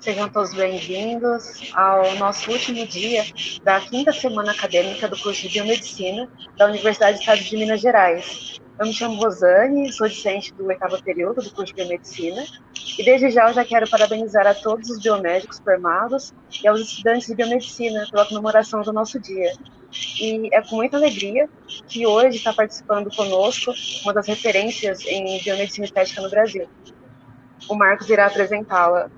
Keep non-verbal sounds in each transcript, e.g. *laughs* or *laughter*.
Sejam todos bem-vindos ao nosso último dia da quinta semana acadêmica do curso de Biomedicina da Universidade do Estado de Minas Gerais. Eu me chamo Rosane, sou discente do oitavo período do curso de Biomedicina e desde já eu já quero parabenizar a todos os biomédicos formados e aos estudantes de Biomedicina pela comemoração do nosso dia. E é com muita alegria que hoje está participando conosco uma das referências em biomedicina estética no Brasil. O Marcos irá apresentá-la.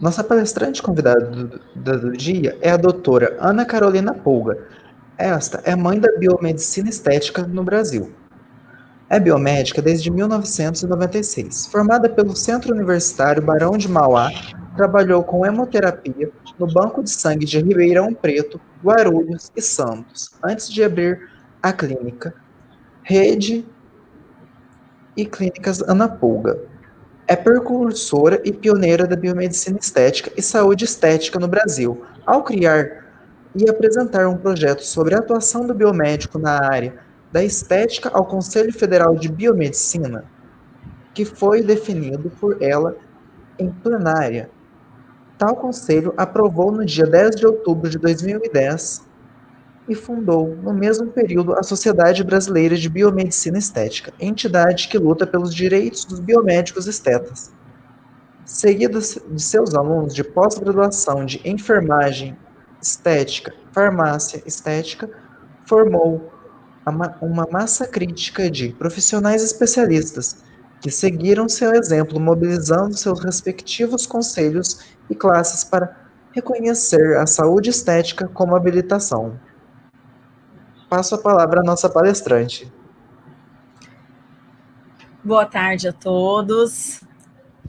Nossa palestrante convidada do, do, do dia é a doutora Ana Carolina Pulga. Esta é mãe da biomedicina estética no Brasil. É biomédica desde 1996. Formada pelo Centro Universitário Barão de Mauá, trabalhou com hemoterapia no Banco de Sangue de Ribeirão Preto, Guarulhos e Santos, antes de abrir a clínica Rede e Clínicas Ana Pulga. É precursora e pioneira da biomedicina estética e saúde estética no Brasil, ao criar e apresentar um projeto sobre a atuação do biomédico na área da estética ao Conselho Federal de Biomedicina, que foi definido por ela em plenária. Tal conselho aprovou no dia 10 de outubro de 2010 e fundou, no mesmo período, a Sociedade Brasileira de Biomedicina Estética, entidade que luta pelos direitos dos biomédicos estetas. Seguida de seus alunos de pós-graduação de enfermagem estética, farmácia estética, formou uma massa crítica de profissionais especialistas que seguiram seu exemplo, mobilizando seus respectivos conselhos e classes para reconhecer a saúde estética como habilitação. Passo a palavra à nossa palestrante. Boa tarde a todos.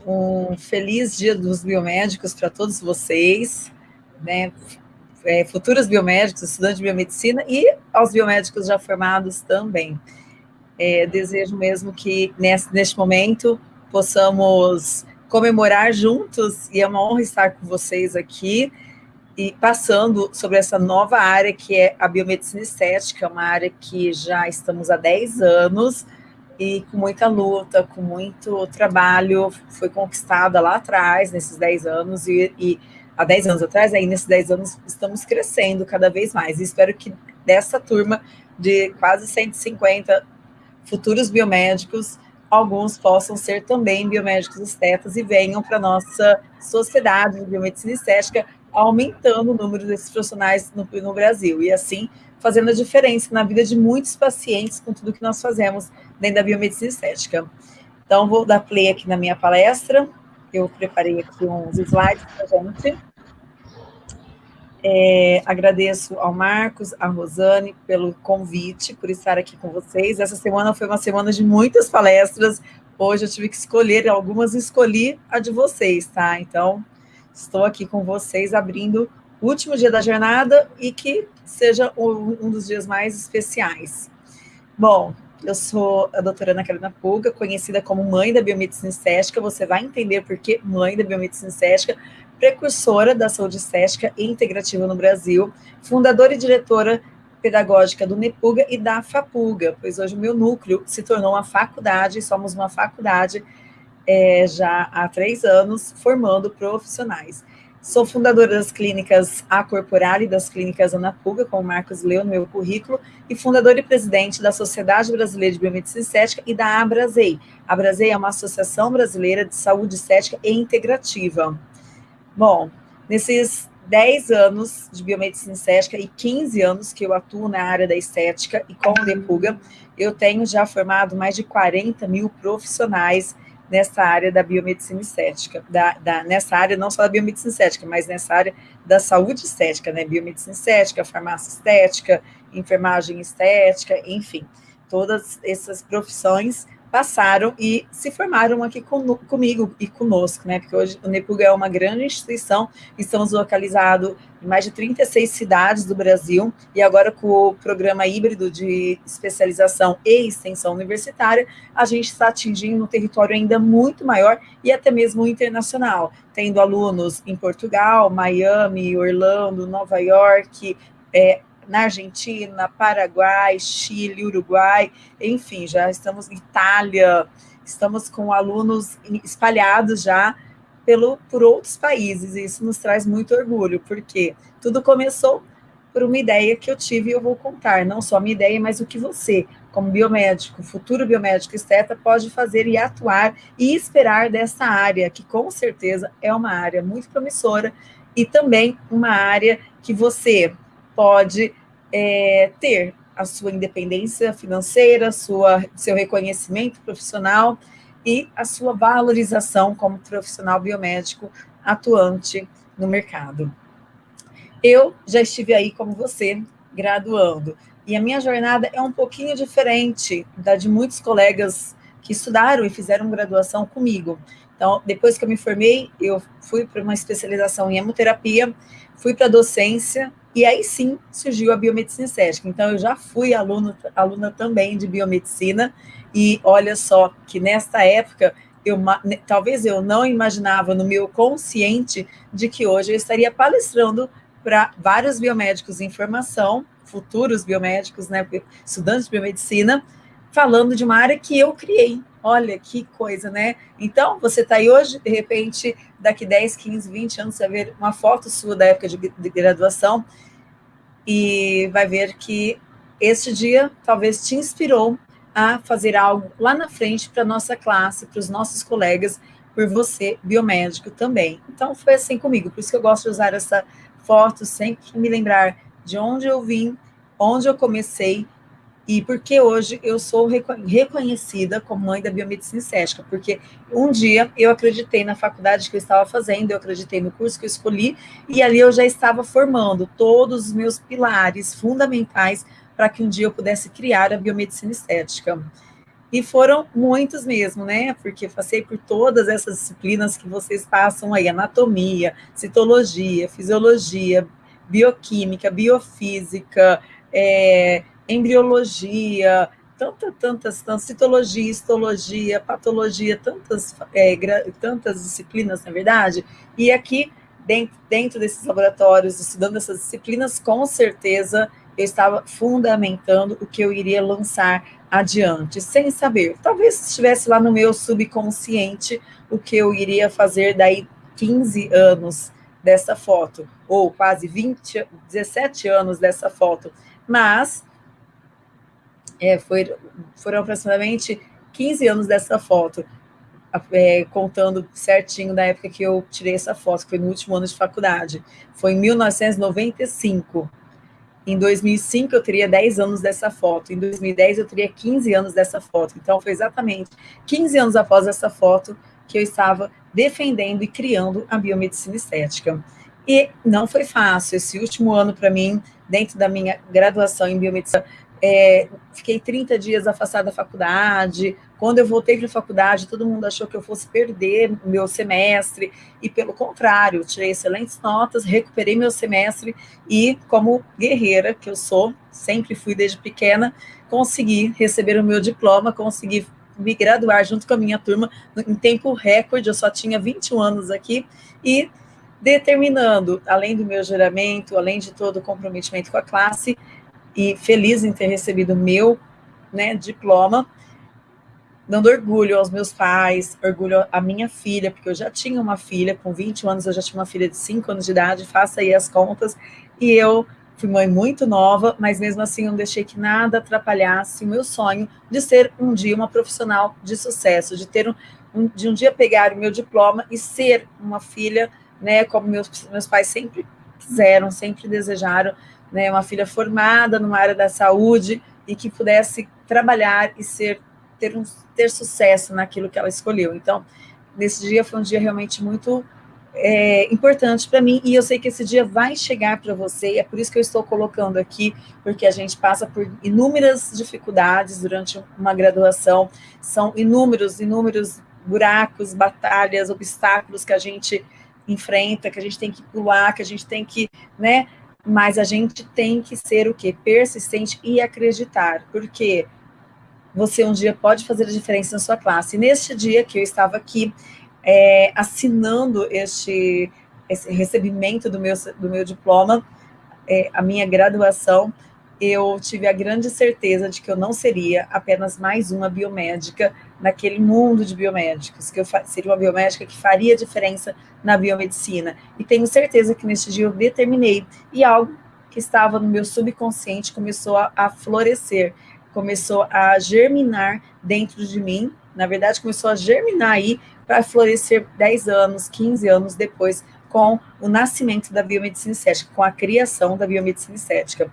Um feliz dia dos biomédicos para todos vocês. Né? é, futuros biomédicos, estudantes de biomedicina e aos biomédicos já formados também. É, desejo mesmo que nesse, neste momento possamos comemorar juntos, e é uma honra estar com vocês aqui, e passando sobre essa nova área que é a biomedicina estética, uma área que já estamos há 10 anos, e com muita luta, com muito trabalho, foi conquistada lá atrás, nesses 10 anos, e, e há 10 anos atrás, aí nesses 10 anos estamos crescendo cada vez mais. E espero que dessa turma de quase 150 futuros biomédicos, alguns possam ser também biomédicos estetas e venham para a nossa sociedade de biomedicina estética, aumentando o número desses profissionais no, no Brasil. E assim, fazendo a diferença na vida de muitos pacientes com tudo que nós fazemos dentro da biomedicina estética. Então, vou dar play aqui na minha palestra. Eu preparei aqui uns slides para a gente. É, agradeço ao Marcos, à Rosane pelo convite, por estar aqui com vocês. Essa semana foi uma semana de muitas palestras. Hoje eu tive que escolher algumas, escolhi a de vocês, tá? Então, estou aqui com vocês abrindo o último dia da jornada e que seja um dos dias mais especiais. Bom, eu sou a doutora Ana Carolina Pulga, conhecida como mãe da biomedicina estética. Você vai entender por que mãe da biomedicina estética, precursora da saúde estética e integrativa no Brasil, fundadora e diretora pedagógica do NEPUGA e da FAPUGA, pois hoje o meu núcleo se tornou uma faculdade, somos uma faculdade é, já há três anos, formando profissionais. Sou fundadora das clínicas A Corporal e das clínicas Anapuga, como Marcos leu no meu currículo, e fundadora e presidente da Sociedade Brasileira de Biomedicina Estética e da Abrasei. A Abrasei é uma associação brasileira de saúde estética e integrativa. Bom, nesses 10 anos de biomedicina estética e 15 anos que eu atuo na área da estética e com o Depuga, eu tenho já formado mais de 40 mil profissionais nessa área da biomedicina estética, da, da, nessa área não só da biomedicina estética, mas nessa área da saúde estética, né, biomedicina estética, farmácia estética, enfermagem estética, enfim, todas essas profissões passaram e se formaram aqui com, comigo e conosco, né? Porque hoje o Nepuga é uma grande instituição, estamos localizados em mais de 36 cidades do Brasil, e agora com o programa híbrido de especialização e extensão universitária, a gente está atingindo um território ainda muito maior e até mesmo internacional, tendo alunos em Portugal, Miami, Orlando, Nova York, é, na Argentina, Paraguai, Chile, Uruguai, enfim, já estamos em Itália, estamos com alunos espalhados já pelo, por outros países, e isso nos traz muito orgulho, porque tudo começou por uma ideia que eu tive e eu vou contar, não só a minha ideia, mas o que você, como biomédico, futuro biomédico esteta, pode fazer e atuar e esperar dessa área, que com certeza é uma área muito promissora e também uma área que você pode é, ter a sua independência financeira, sua, seu reconhecimento profissional e a sua valorização como profissional biomédico atuante no mercado. Eu já estive aí como você, graduando, e a minha jornada é um pouquinho diferente da de muitos colegas que estudaram e fizeram graduação comigo. Então, depois que eu me formei, eu fui para uma especialização em hemoterapia, fui para docência, e aí sim surgiu a biomedicina estética. Então, eu já fui aluna, aluna também de biomedicina, e olha só que nesta época, eu, talvez eu não imaginava no meu consciente de que hoje eu estaria palestrando para vários biomédicos em formação, futuros biomédicos, né, estudantes de biomedicina, falando de uma área que eu criei. Olha que coisa, né? Então, você está aí hoje, de repente, daqui 10, 15, 20 anos, você vai ver uma foto sua da época de, de graduação e vai ver que este dia talvez te inspirou a fazer algo lá na frente para a nossa classe, para os nossos colegas, por você, biomédico também. Então, foi assim comigo, por isso que eu gosto de usar essa foto, sempre me lembrar de onde eu vim, onde eu comecei e porque hoje eu sou reconhecida como mãe da biomedicina estética, porque um dia eu acreditei na faculdade que eu estava fazendo, eu acreditei no curso que eu escolhi, e ali eu já estava formando todos os meus pilares fundamentais para que um dia eu pudesse criar a biomedicina estética. E foram muitos mesmo, né? Porque passei por todas essas disciplinas que vocês passam aí: anatomia, citologia, fisiologia, bioquímica, biofísica, é, embriologia, tanta, tantas, tantas, citologia, histologia, patologia, tantas, é, tantas disciplinas, na verdade. E aqui, dentro, dentro desses laboratórios, estudando essas disciplinas, com certeza eu estava fundamentando o que eu iria lançar adiante, sem saber. Talvez estivesse lá no meu subconsciente o que eu iria fazer daí 15 anos dessa foto, ou quase 20, 17 anos dessa foto. Mas é, foi, foram aproximadamente 15 anos dessa foto, é, contando certinho da época que eu tirei essa foto, que foi no último ano de faculdade. Foi em 1995. Em 2005 eu teria 10 anos dessa foto, em 2010 eu teria 15 anos dessa foto. Então foi exatamente 15 anos após essa foto que eu estava defendendo e criando a biomedicina estética. E não foi fácil. Esse último ano para mim, dentro da minha graduação em biomedicina, é, fiquei 30 dias afastada da faculdade. Quando eu voltei para a faculdade, todo mundo achou que eu fosse perder meu semestre, e pelo contrário, tirei excelentes notas, recuperei meu semestre. E, como guerreira que eu sou, sempre fui desde pequena, consegui receber o meu diploma, consegui me graduar junto com a minha turma em tempo recorde, eu só tinha 21 anos aqui, e determinando, além do meu juramento, além de todo o comprometimento com a classe, e feliz em ter recebido o meu né, diploma, dando orgulho aos meus pais, orgulho à minha filha, porque eu já tinha uma filha, com 20 anos eu já tinha uma filha de 5 anos de idade, faça aí as contas, e eu fui mãe muito nova, mas mesmo assim eu não deixei que nada atrapalhasse o meu sonho de ser um dia uma profissional de sucesso, de ter um, um de um dia pegar o meu diploma e ser uma filha, né, como meus, meus pais sempre quiseram, sempre desejaram, né, uma filha formada numa área da saúde e que pudesse trabalhar e ser ter, um, ter sucesso naquilo que ela escolheu. Então, nesse dia foi um dia realmente muito é, importante para mim e eu sei que esse dia vai chegar para você, e é por isso que eu estou colocando aqui, porque a gente passa por inúmeras dificuldades durante uma graduação, são inúmeros, inúmeros buracos, batalhas, obstáculos que a gente enfrenta, que a gente tem que pular, que a gente tem que, né, mas a gente tem que ser o quê? Persistente e acreditar, porque você um dia pode fazer a diferença na sua classe. Neste dia que eu estava aqui é, assinando este, esse recebimento do meu, do meu diploma, é, a minha graduação, eu tive a grande certeza de que eu não seria apenas mais uma biomédica naquele mundo de biomédicos, que eu seria uma biomédica que faria diferença na biomedicina. E tenho certeza que neste dia eu determinei, e algo que estava no meu subconsciente começou a, a florescer, começou a germinar dentro de mim, na verdade começou a germinar aí para florescer 10 anos, 15 anos depois, com o nascimento da biomedicina estética, com a criação da biomedicina estética.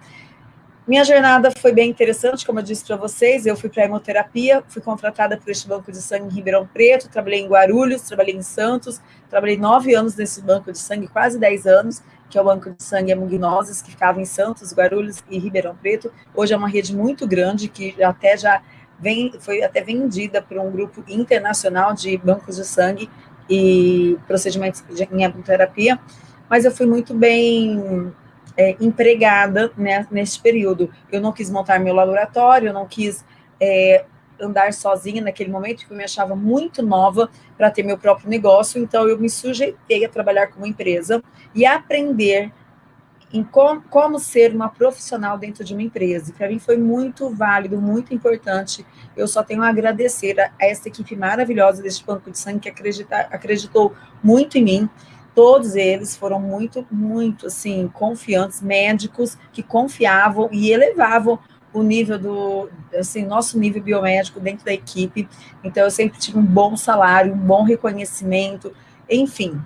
Minha jornada foi bem interessante, como eu disse para vocês, eu fui para a hemoterapia, fui contratada por este banco de sangue em Ribeirão Preto, trabalhei em Guarulhos, trabalhei em Santos, trabalhei nove anos nesse banco de sangue, quase dez anos, que é o banco de sangue Hemognoses, que ficava em Santos, Guarulhos e Ribeirão Preto. Hoje é uma rede muito grande, que até já vem, foi até vendida por um grupo internacional de bancos de sangue e procedimentos de hemoterapia, mas eu fui muito bem é, empregada né, nesse período. Eu não quis montar meu laboratório, eu não quis é, andar sozinha naquele momento, porque eu me achava muito nova para ter meu próprio negócio, então eu me sujeitei a trabalhar como empresa e aprender em com, como ser uma profissional dentro de uma empresa. Para mim foi muito válido, muito importante. Eu só tenho a agradecer a, a essa equipe maravilhosa deste Banco de Sangue que acredita, acreditou muito em mim todos eles foram muito, muito, assim, confiantes, médicos que confiavam e elevavam o nível do, assim, nosso nível biomédico dentro da equipe. Então, eu sempre tive um bom salário, um bom reconhecimento, enfim,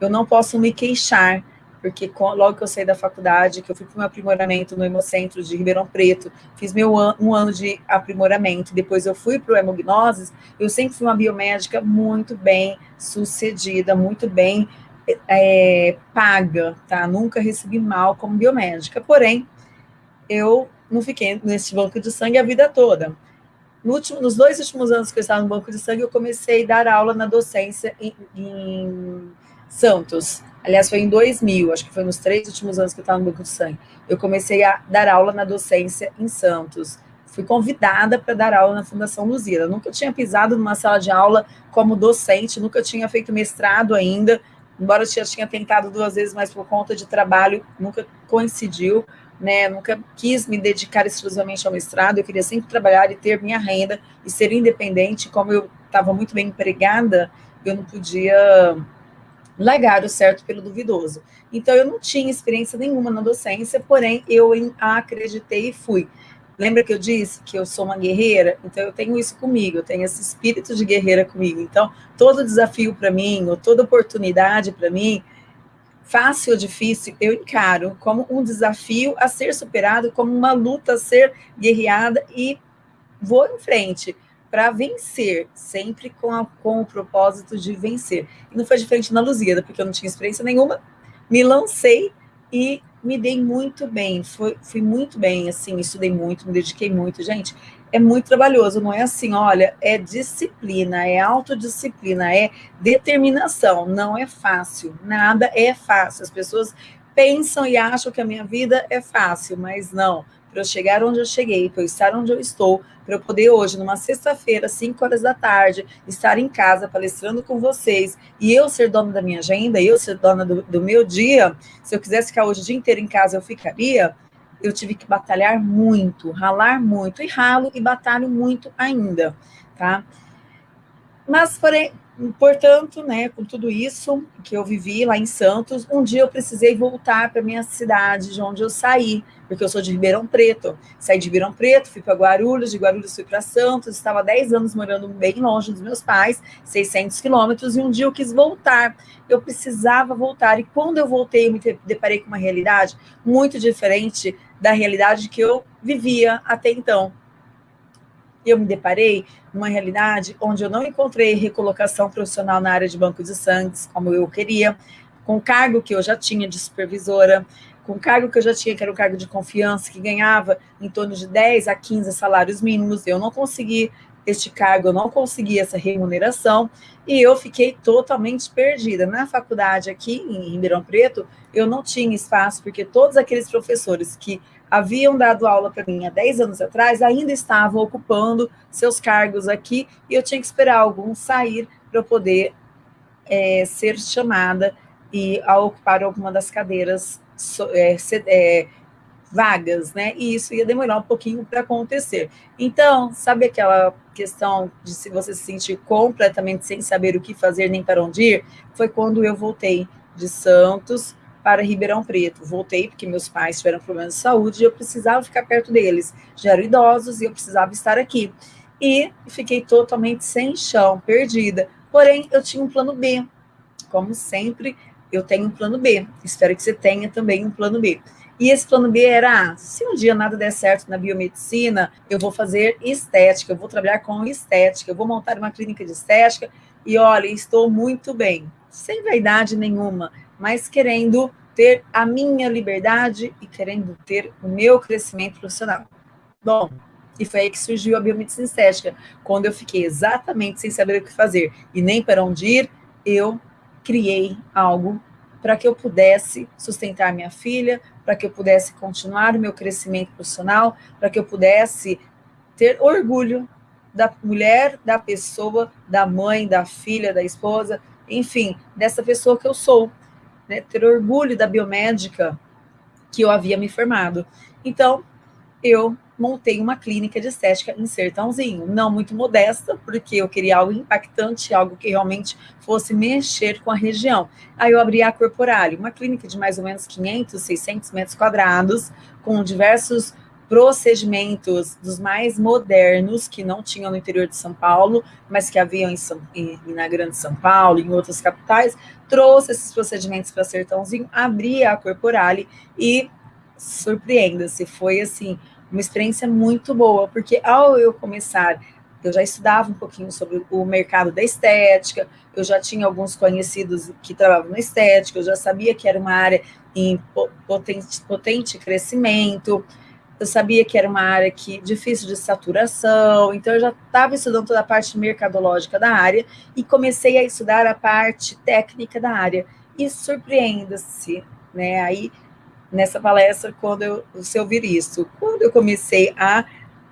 eu não posso me queixar, porque logo que eu saí da faculdade, que eu fui para o meu aprimoramento no Hemocentro de Ribeirão Preto, fiz meu an um ano de aprimoramento, depois eu fui para o Hemognoses, eu sempre fui uma biomédica muito bem sucedida, muito bem é, paga, tá? Nunca recebi mal como biomédica, porém, eu não fiquei nesse banco de sangue a vida toda. No último, nos dois últimos anos que eu estava no banco de sangue, eu comecei a dar aula na docência em, em Santos. Aliás, foi em 2000, acho que foi nos três últimos anos que eu estava no banco de sangue. Eu comecei a dar aula na docência em Santos. Fui convidada para dar aula na Fundação Luzira. Nunca tinha pisado numa sala de aula como docente, nunca tinha feito mestrado ainda, embora eu já tinha tentado duas vezes, mas por conta de trabalho nunca coincidiu, né? Nunca quis me dedicar exclusivamente ao mestrado, eu queria sempre trabalhar e ter minha renda e ser independente, como eu estava muito bem empregada, eu não podia largar o certo pelo duvidoso. Então, eu não tinha experiência nenhuma na docência, porém, eu acreditei e fui. Lembra que eu disse que eu sou uma guerreira? Então, eu tenho isso comigo, eu tenho esse espírito de guerreira comigo. Então, todo desafio para mim, ou toda oportunidade para mim, fácil ou difícil, eu encaro como um desafio a ser superado, como uma luta a ser guerreada e vou em frente para vencer, sempre com, a, com o propósito de vencer. E não foi diferente na Luzida, porque eu não tinha experiência nenhuma, me lancei e me dei muito bem, foi, fui muito bem, assim, estudei muito, me dediquei muito. Gente, é muito trabalhoso, não é assim, olha, é disciplina, é autodisciplina, é determinação, não é fácil, nada é fácil. As pessoas pensam e acham que a minha vida é fácil, mas não para eu chegar onde eu cheguei, para eu estar onde eu estou, para eu poder hoje, numa sexta-feira, 5 horas da tarde, estar em casa palestrando com vocês, e eu ser dona da minha agenda, eu ser dona do, do meu dia, se eu quisesse ficar hoje o dia inteiro em casa, eu ficaria, eu tive que batalhar muito, ralar muito, e ralo e batalho muito ainda, tá? Mas, porém, Portanto, né, com tudo isso que eu vivi lá em Santos, um dia eu precisei voltar para minha cidade, de onde eu saí, porque eu sou de Ribeirão Preto. Saí de Ribeirão Preto, fui para Guarulhos, de Guarulhos fui para Santos, estava 10 anos morando bem longe dos meus pais, 600 quilômetros, e um dia eu quis voltar. Eu precisava voltar, e quando eu voltei, eu me deparei com uma realidade muito diferente da realidade que eu vivia até então eu me deparei numa realidade onde eu não encontrei recolocação profissional na área de banco de sangue, como eu queria, com o cargo que eu já tinha de supervisora, com o cargo que eu já tinha, que era um cargo de confiança, que ganhava em torno de 10 a 15 salários mínimos, eu não consegui este cargo, eu não consegui essa remuneração, e eu fiquei totalmente perdida. Na faculdade aqui em Ribeirão Preto, eu não tinha espaço, porque todos aqueles professores que haviam dado aula para mim há 10 anos atrás, ainda estavam ocupando seus cargos aqui, e eu tinha que esperar alguns sair para poder é, ser chamada e a ocupar alguma das cadeiras, é, é, vagas, né? E isso ia demorar um pouquinho para acontecer. Então, sabe aquela questão de se você se sentir completamente sem saber o que fazer nem para onde ir? Foi quando eu voltei de Santos para Ribeirão Preto. Voltei porque meus pais tiveram problemas de saúde e eu precisava ficar perto deles. Já eram idosos e eu precisava estar aqui. E fiquei totalmente sem chão, perdida. Porém, eu tinha um plano B. Como sempre, eu tenho um plano B. Espero que você tenha também um plano B. E esse plano B era, ah, se um dia nada der certo na biomedicina, eu vou fazer estética, eu vou trabalhar com estética, eu vou montar uma clínica de estética e olha, estou muito bem, sem vaidade nenhuma, mas querendo ter a minha liberdade e querendo ter o meu crescimento profissional. Bom, e foi aí que surgiu a biomedicina estética, quando eu fiquei exatamente sem saber o que fazer e nem para onde ir, eu criei algo para que eu pudesse sustentar minha filha, para que eu pudesse continuar o meu crescimento profissional, para que eu pudesse ter orgulho da mulher, da pessoa, da mãe, da filha, da esposa, enfim, dessa pessoa que eu sou, né? ter orgulho da biomédica que eu havia me formado. Então, eu montei uma clínica de estética em Sertãozinho, não muito modesta, porque eu queria algo impactante, algo que realmente fosse mexer com a região. Aí eu abri a Corporale, uma clínica de mais ou menos 500, 600 metros quadrados, com diversos procedimentos dos mais modernos que não tinham no interior de São Paulo, mas que haviam em São, em, na Grande São Paulo, em outras capitais, trouxe esses procedimentos para Sertãozinho, abri a Corporale e surpreenda-se, foi assim uma experiência muito boa, porque ao eu começar, eu já estudava um pouquinho sobre o mercado da estética, eu já tinha alguns conhecidos que trabalhavam na estética, eu já sabia que era uma área em potente, potente crescimento, eu sabia que era uma área que difícil de saturação, então eu já estava estudando toda a parte mercadológica da área e comecei a estudar a parte técnica da área. E surpreenda-se, né? Aí nessa palestra quando eu, você ouvir isso. Quando eu comecei a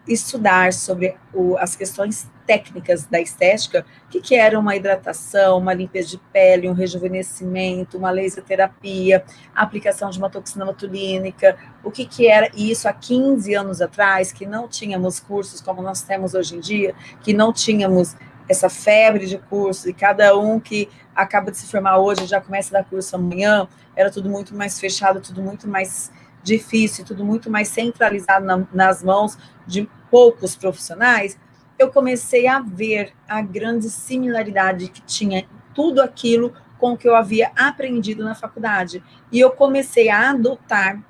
estudar sobre o, as questões técnicas da estética, o que, que era uma hidratação, uma limpeza de pele, um rejuvenescimento, uma laser terapia, aplicação de uma toxina botulínica, o que, que era isso há 15 anos atrás, que não tínhamos cursos como nós temos hoje em dia, que não tínhamos essa febre de cursos, e cada um que acaba de se formar hoje já começa a dar curso amanhã, era tudo muito mais fechado, tudo muito mais difícil, tudo muito mais centralizado na, nas mãos de poucos profissionais, eu comecei a ver a grande similaridade que tinha tudo aquilo com o que eu havia aprendido na faculdade. E eu comecei a adotar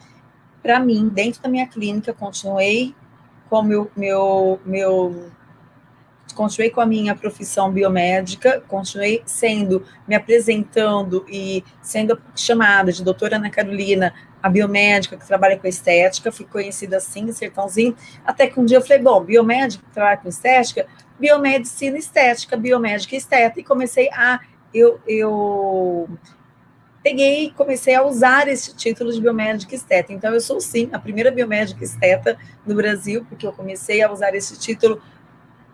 para mim, dentro da minha clínica, continuei com meu, meu, meu continuei com a minha profissão biomédica, continuei sendo, me apresentando e sendo chamada de doutora Ana Carolina, a biomédica que trabalha com estética, fui conhecida assim, Sertãozinho, até que um dia eu falei, bom, biomédica que trabalha com estética, biomedicina estética, biomédica estética, e comecei a, eu, eu peguei e comecei a usar esse título de biomédica esteta. Então, eu sou, sim, a primeira biomédica esteta no Brasil, porque eu comecei a usar esse título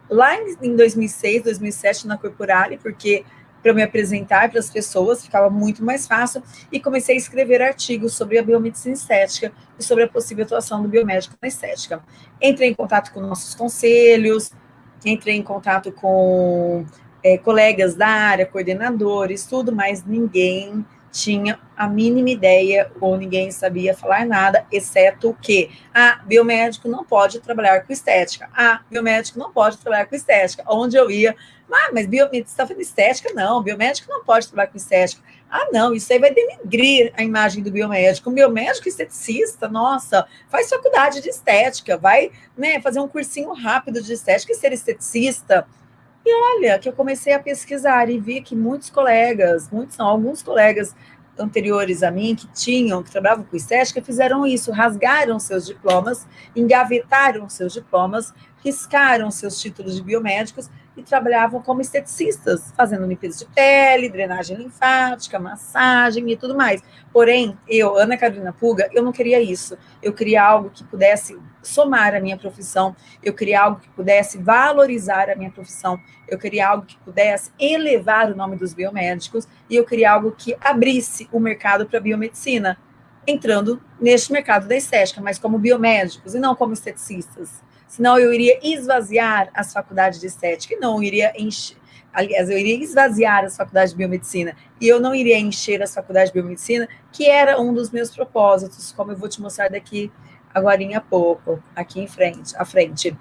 lá em 2006, 2007 na Corporale, porque para me apresentar para as pessoas ficava muito mais fácil e comecei a escrever artigos sobre a biomedicina estética e sobre a possível atuação do biomédico na estética. Entrei em contato com nossos conselhos, entrei em contato com é, colegas da área, coordenadores, tudo, mas ninguém tinha a mínima ideia ou ninguém sabia falar nada, exceto que ah, biomédico não pode trabalhar com estética. Ah, biomédico não pode trabalhar com estética. Onde eu ia, ah, mas biomédico está fazendo estética? Não, biomédico não pode trabalhar com estética. Ah, não, isso aí vai denigrir a imagem do biomédico. Um biomédico esteticista, nossa, faz faculdade de estética, vai né, fazer um cursinho rápido de estética e ser esteticista. E olha, que eu comecei a pesquisar e vi que muitos colegas, muitos não, alguns colegas anteriores a mim, que tinham, que trabalhavam com estética, fizeram isso, rasgaram seus diplomas, engavetaram seus diplomas, riscaram seus títulos de biomédicos e trabalhavam como esteticistas, fazendo limpeza de pele, drenagem linfática, massagem e tudo mais. Porém, eu, Ana Carolina Puga, eu não queria isso. Eu queria algo que pudesse somar a minha profissão, eu queria algo que pudesse valorizar a minha profissão, eu queria algo que pudesse elevar o nome dos biomédicos e eu queria algo que abrisse o mercado para a biomedicina. entrando neste mercado da estética, mas como biomédicos e não como esteticistas. Senão eu iria esvaziar as faculdades de estética e não iria encher, aliás, eu iria esvaziar as faculdades de biomedicina e eu não iria encher as faculdades de biomedicina, que era um dos meus propósitos, como eu vou te mostrar daqui agora a pouco, aqui em frente, à frente.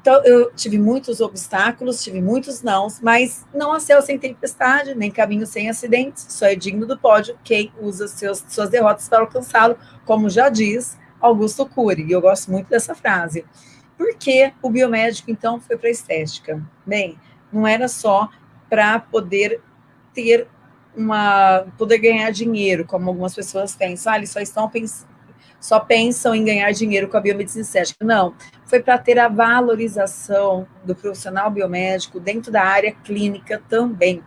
Então, eu tive muitos obstáculos, tive muitos nãos, mas não há céu sem tempestade, nem caminho sem acidentes, só é digno do pódio quem usa seus, suas derrotas para alcançá-lo, como já diz Augusto Cury, e eu gosto muito dessa frase. Por que o biomédico, então, foi para a estética? Bem, não era só para poder ter uma poder ganhar dinheiro, como algumas pessoas pensam, ah, eles só estão pensando só pensam em ganhar dinheiro com a biomedicina estética. Não, foi para ter a valorização do profissional biomédico dentro da área clínica também.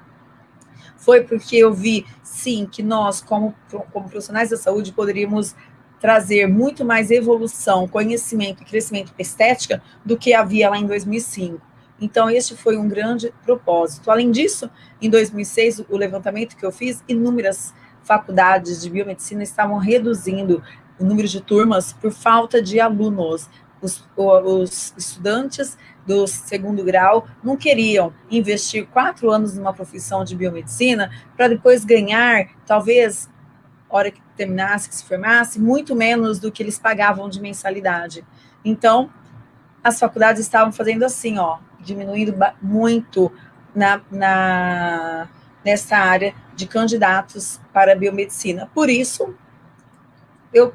Foi porque eu vi, sim, que nós, como, como profissionais da saúde, poderíamos trazer muito mais evolução, conhecimento e crescimento estética do que havia lá em 2005. Então, este foi um grande propósito. Além disso, em 2006, o levantamento que eu fiz, inúmeras faculdades de biomedicina estavam reduzindo o número de turmas por falta de alunos. Os, os estudantes do segundo grau não queriam investir quatro anos numa profissão de biomedicina para depois ganhar, talvez, hora que terminasse, que se formasse, muito menos do que eles pagavam de mensalidade. Então, as faculdades estavam fazendo assim, ó, diminuindo muito na, na, nessa área de candidatos para biomedicina. Por isso, eu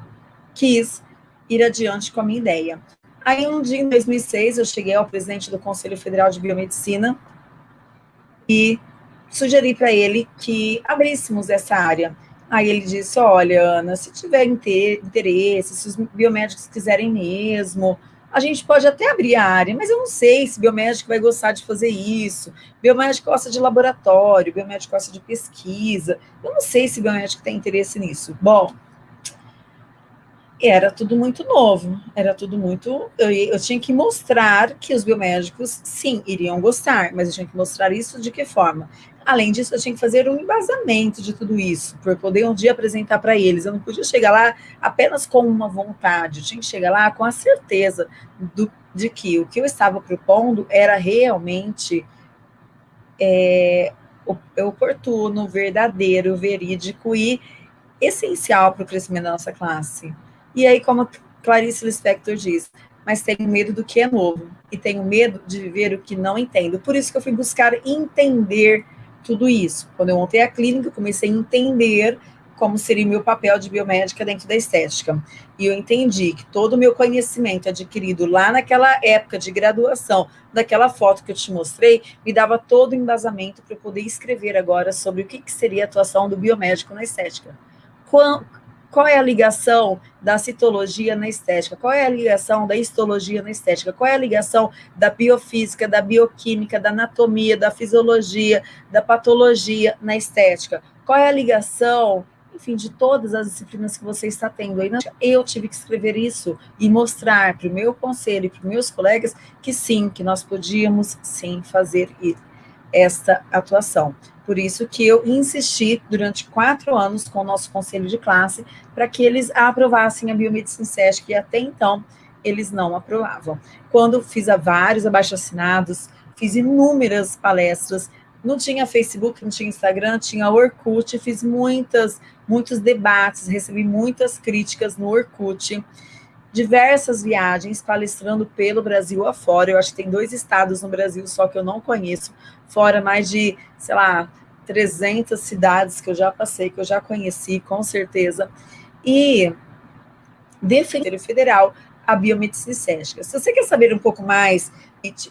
quis ir adiante com a minha ideia. Aí, um dia, em 2006, eu cheguei ao presidente do Conselho Federal de Biomedicina e sugeri para ele que abríssemos essa área. Aí ele disse, olha, Ana, se tiver interesse, se os biomédicos quiserem mesmo, a gente pode até abrir a área, mas eu não sei se biomédico vai gostar de fazer isso. Biomédico gosta de laboratório, biomédico gosta de pesquisa. Eu não sei se biomédico tem interesse nisso. Bom, era tudo muito novo, era tudo muito. Eu, eu, tinha que mostrar que os biomédicos, sim, iriam gostar, mas eu tinha que mostrar isso de que forma? Além disso, eu tinha que fazer um embasamento de tudo isso, para poder um dia apresentar para eles. Eu não podia chegar lá apenas com uma vontade, eu tinha que chegar lá com a certeza do, de que o que eu estava propondo era realmente é, oportuno, verdadeiro, verídico e essencial para o crescimento da nossa classe. E aí, como Clarice Lispector diz, mas tenho medo do que é novo e tenho medo de viver o que não entendo. Por isso que eu fui buscar entender tudo isso. Quando eu montei a clínica, eu comecei a entender como seria o meu papel de biomédica dentro da estética. E eu entendi que todo o meu conhecimento adquirido lá naquela época de graduação, daquela foto que eu te mostrei, me dava todo o embasamento para eu poder escrever agora sobre o que, que seria a atuação do biomédico na estética. É a ligação da citologia na estética? Qual é a ligação da histologia na estética? Qual é a ligação da biofísica, da bioquímica, da anatomia, da fisiologia, da patologia na estética? Qual é a ligação, enfim, de todas as disciplinas que você está tendo? Eu tive que escrever isso e mostrar para o meu conselho e para os meus colegas que sim, que nós podíamos sim fazer esta atuação. Por isso que eu insisti durante quatro anos com o nosso conselho de classe para que eles aprovassem a biomedicina SESC, que até então eles não aprovavam. Quando fiz a vários abaixo-assinados, fiz inúmeras palestras, não tinha Facebook, não tinha Instagram, tinha Orkut, fiz muitas, muitos debates, recebi muitas críticas no Orkut, diversas viagens palestrando pelo Brasil afora. Eu acho que tem dois estados no Brasil só que eu não conheço, fora mais de, sei lá, 300 cidades que eu já passei, que eu já conheci, com certeza. E defender federal a biomedicina estética. Se você quer saber um pouco mais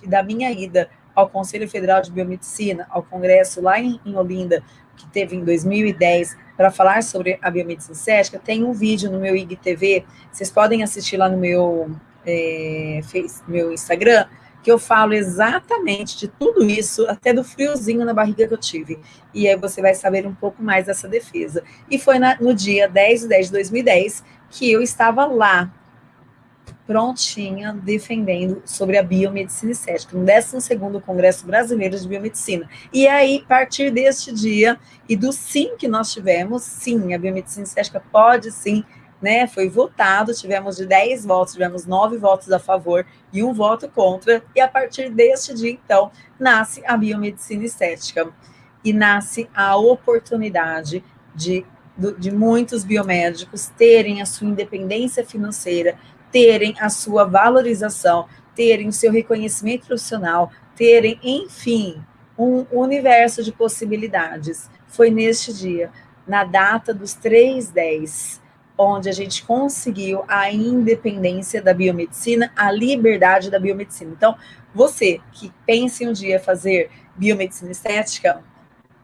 da minha ida ao Conselho Federal de Biomedicina, ao congresso lá em, em Olinda, que teve em 2010, para falar sobre a biomedicina estética, tem um vídeo no meu IGTV, vocês podem assistir lá no meu, é, face, meu Instagram, que eu falo exatamente de tudo isso, até do friozinho na barriga que eu tive. E aí você vai saber um pouco mais dessa defesa. E foi na, no dia 10 de 10 de 2010 que eu estava lá, prontinha, defendendo sobre a biomedicina estética, no 12º Congresso Brasileiro de Biomedicina. E aí, a partir deste dia, e do sim que nós tivemos, sim, a biomedicina estética pode sim, né, foi votado, tivemos de 10 votos, tivemos 9 votos a favor e um voto contra, e a partir deste dia, então, nasce a biomedicina estética, e nasce a oportunidade de de muitos biomédicos terem a sua independência financeira, terem a sua valorização, terem o seu reconhecimento profissional, terem, enfim, um universo de possibilidades. Foi neste dia, na data dos 310, onde a gente conseguiu a independência da biomedicina, a liberdade da biomedicina. Então, você que pensa em um dia fazer biomedicina estética,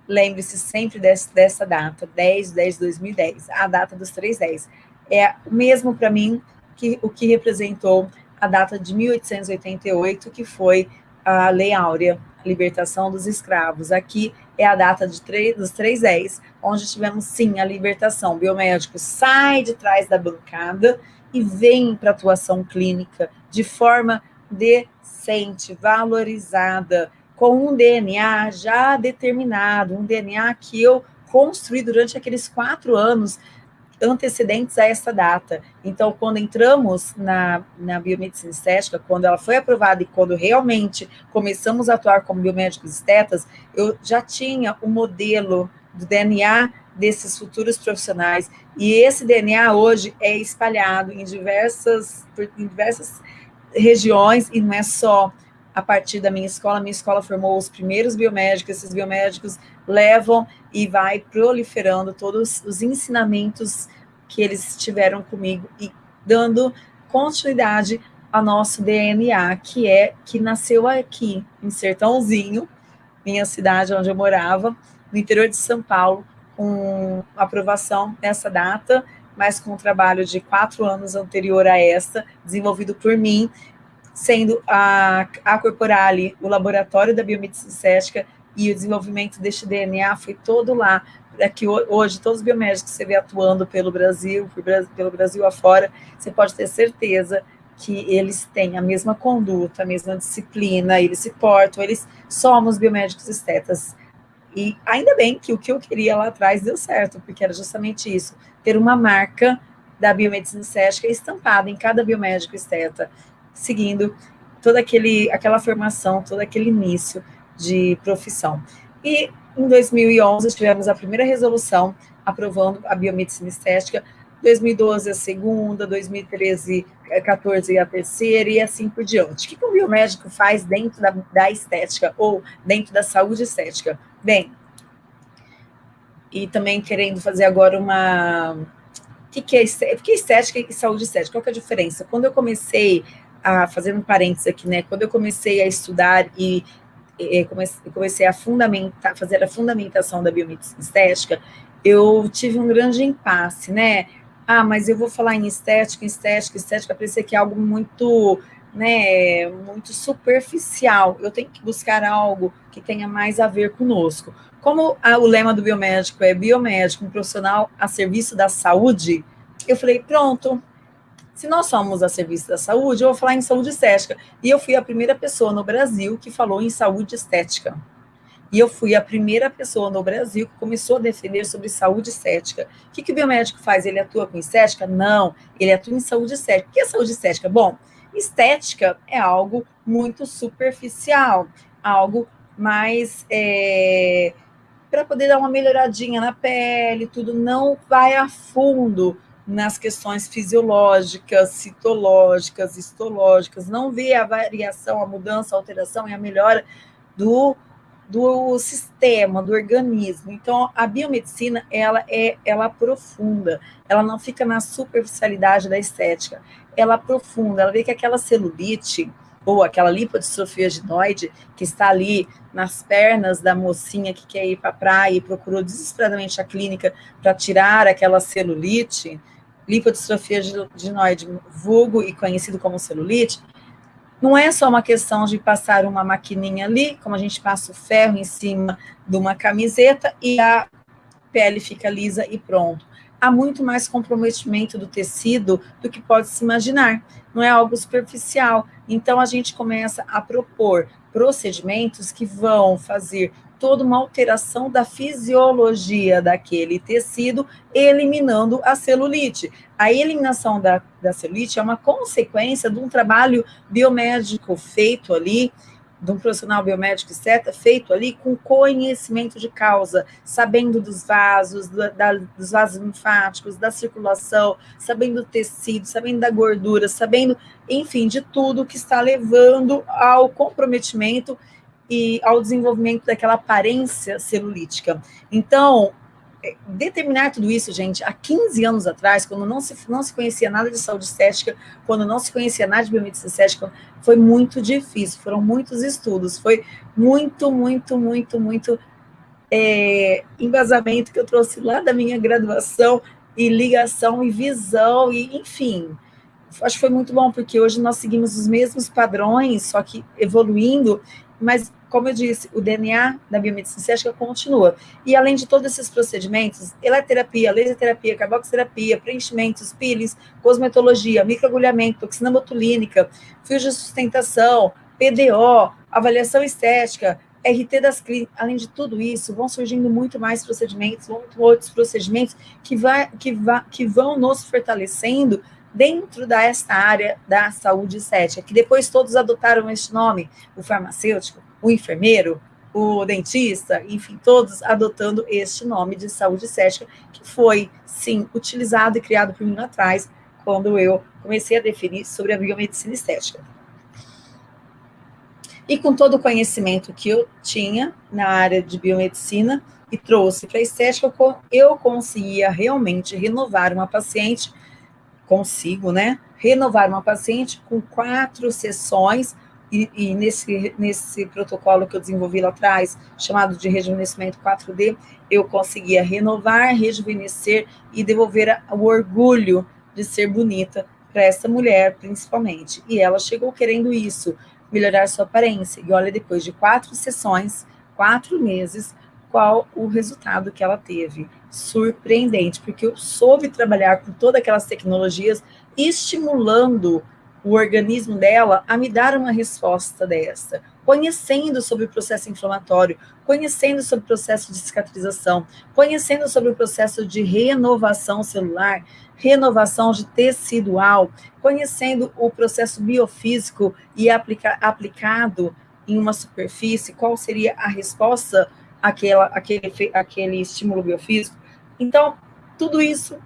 lembre-se sempre desse, dessa data, 10 de 10 de 2010, a data dos 310. É o mesmo para mim que o que representou a data de 1888, que foi a Lei Áurea, a libertação dos escravos. Aqui é a data de 3, dos 310, onde tivemos sim a libertação. O biomédico sai de trás da bancada e vem para a atuação clínica de forma decente, valorizada, com um DNA já determinado, um DNA que eu construí durante aqueles quatro anos antecedentes a essa data. Então, quando entramos na, na biomedicina estética, quando ela foi aprovada e quando realmente começamos a atuar como biomédicos estetas, eu já tinha o um modelo do DNA desses futuros profissionais, e esse DNA hoje é espalhado em diversas, em diversas regiões, e não é só a partir da minha escola. Minha escola formou os primeiros biomédicos, esses biomédicos levam e vai proliferando todos os ensinamentos que eles tiveram comigo e dando continuidade ao nosso DNA, que é que nasceu aqui, em Sertãozinho, minha cidade onde eu morava, no interior de São Paulo, com aprovação nessa data, mas com um trabalho de quatro anos anterior a esta, desenvolvido por mim, sendo a, a Corporale o laboratório da biomedicina estética e o desenvolvimento deste DNA foi todo lá. Aqui hoje, todos os biomédicos que você vê atuando pelo Brasil, pelo Brasil afora, você pode ter certeza que eles têm a mesma conduta, a mesma disciplina, eles se portam, eles somos biomédicos estetas. E ainda bem que o que eu queria lá atrás deu certo, porque era justamente isso, ter uma marca da biomedicina estética estampada em cada biomédico esteta seguindo toda aquele, aquela formação, todo aquele início de profissão. E em 2011 tivemos a primeira resolução aprovando a biomedicina estética, 2012 a segunda, 2013, 14 a terceira e assim por diante. O que, um biomédico faz dentro da, da estética ou dentro da saúde estética? Bem, e também querendo fazer agora uma... O que, que é estética? Estética e saúde estética, qual é a diferença? Quando eu comecei a, fazendo um parênteses aqui, né, quando eu comecei a estudar e, comecei a fundamentar, fazer a fundamentação da estética, eu tive um grande impasse, né, ah, mas eu vou falar em estética, estética, estética, parecia que é algo muito, né, muito superficial, eu tenho que buscar algo que tenha mais a ver conosco. Como a, o lema do biomédico é biomédico, um profissional a serviço da saúde, eu falei, pronto, se nós somos a serviço da saúde, eu vou falar em saúde estética. E eu fui a primeira pessoa no Brasil que falou em saúde estética. E eu fui a primeira pessoa no Brasil que começou a defender sobre saúde estética. O que, que o biomédico faz? Ele atua com estética? Não, ele atua em saúde estética. O que é saúde estética? Bom, estética é algo muito superficial, algo mais é, para poder dar uma melhoradinha na pele, tudo não vai a fundo nas questões fisiológicas, citológicas, histológicas, não vê a variação, a mudança, a alteração e a melhora do, do sistema, do organismo. Então, a biomedicina, ela é ela aprofunda, ela não fica na superficialidade da estética, ela aprofunda, ela vê que aquela celulite, ou aquela lipodistrofia ginoide que está ali nas pernas da mocinha que quer ir para a praia e procurou desesperadamente a clínica para tirar aquela celulite, lipodistrofia ginoide, vulgo e conhecido como celulite, não é só uma questão de passar uma maquininha ali, como a gente passa o ferro em cima de uma camiseta e a pele fica lisa e pronto. há muito mais comprometimento do tecido do que pode se imaginar. Não é algo superficial. Então, a gente começa a propor procedimentos que vão fazer toda uma alteração da fisiologia daquele tecido, eliminando a celulite. A eliminação da, da celulite é uma consequência de um trabalho biomédico feito ali, de um profissional biomédico, etc., feito ali com conhecimento de causa, sabendo dos vasos, da, da, dos vasos linfáticos, da circulação, sabendo do tecido, sabendo da gordura, sabendo, enfim, de tudo que está levando ao comprometimento e ao desenvolvimento daquela aparência celulítica. Então, é, determinar tudo isso, gente, há 15 anos atrás, quando não se, não se conhecia nada de saúde estética, quando não se conhecia nada de biomedicina estética, foi muito difícil, foram muitos estudos, foi muito, muito, muito, muito é, embasamento que eu trouxe lá da minha graduação, e ligação, e visão, e enfim, acho que foi muito bom, porque hoje nós seguimos os mesmos padrões, só que evoluindo, mas, como eu disse, o DNA da biomedicina estética continua. E, além de todos esses procedimentos, eletroterapia, laser terapia, carboxiterapia, preenchimentos, peelings, cosmetologia, microagulhamento, toxina botulínica, fios de sustentação, PDO, avaliação estética, RT das clínicas, além de tudo isso, vão surgindo muito mais procedimentos, muito outros procedimentos que, vai, que, vai, que vão nos fortalecendo dentro desta área da saúde estética, que depois todos adotaram este nome, o farmacêutico, o enfermeiro, o dentista, enfim, todos adotando este nome de saúde estética, que foi, sim, utilizado e criado por mim atrás, quando eu comecei a definir sobre a biomedicina estética. E com todo o conhecimento que eu tinha na área de biomedicina e trouxe para a estética, eu conseguia realmente renovar uma paciente consigo, né, renovar uma paciente com quatro sessões, e, e, nesse, nesse protocolo que eu desenvolvi lá atrás, chamado de rejuvenescimento 4D, eu conseguia renovar, rejuvenescer e devolver o orgulho de ser bonita para essa mulher, principalmente. E ela chegou querendo isso, melhorar sua aparência. E olha, depois de quatro sessões, quatro meses, qual o resultado que ela teve. Surpreendente, porque eu soube trabalhar com todas aquelas tecnologias, estimulando o organismo dela a me dar uma resposta dessa, conhecendo sobre o processo inflamatório, conhecendo sobre o processo de cicatrização, conhecendo sobre o processo de renovação celular, renovação de tecidual, conhecendo o processo biofísico e aplica, aplicado em uma superfície, qual seria a resposta aquela, aquele, aquele estímulo biofísico. Então, tudo isso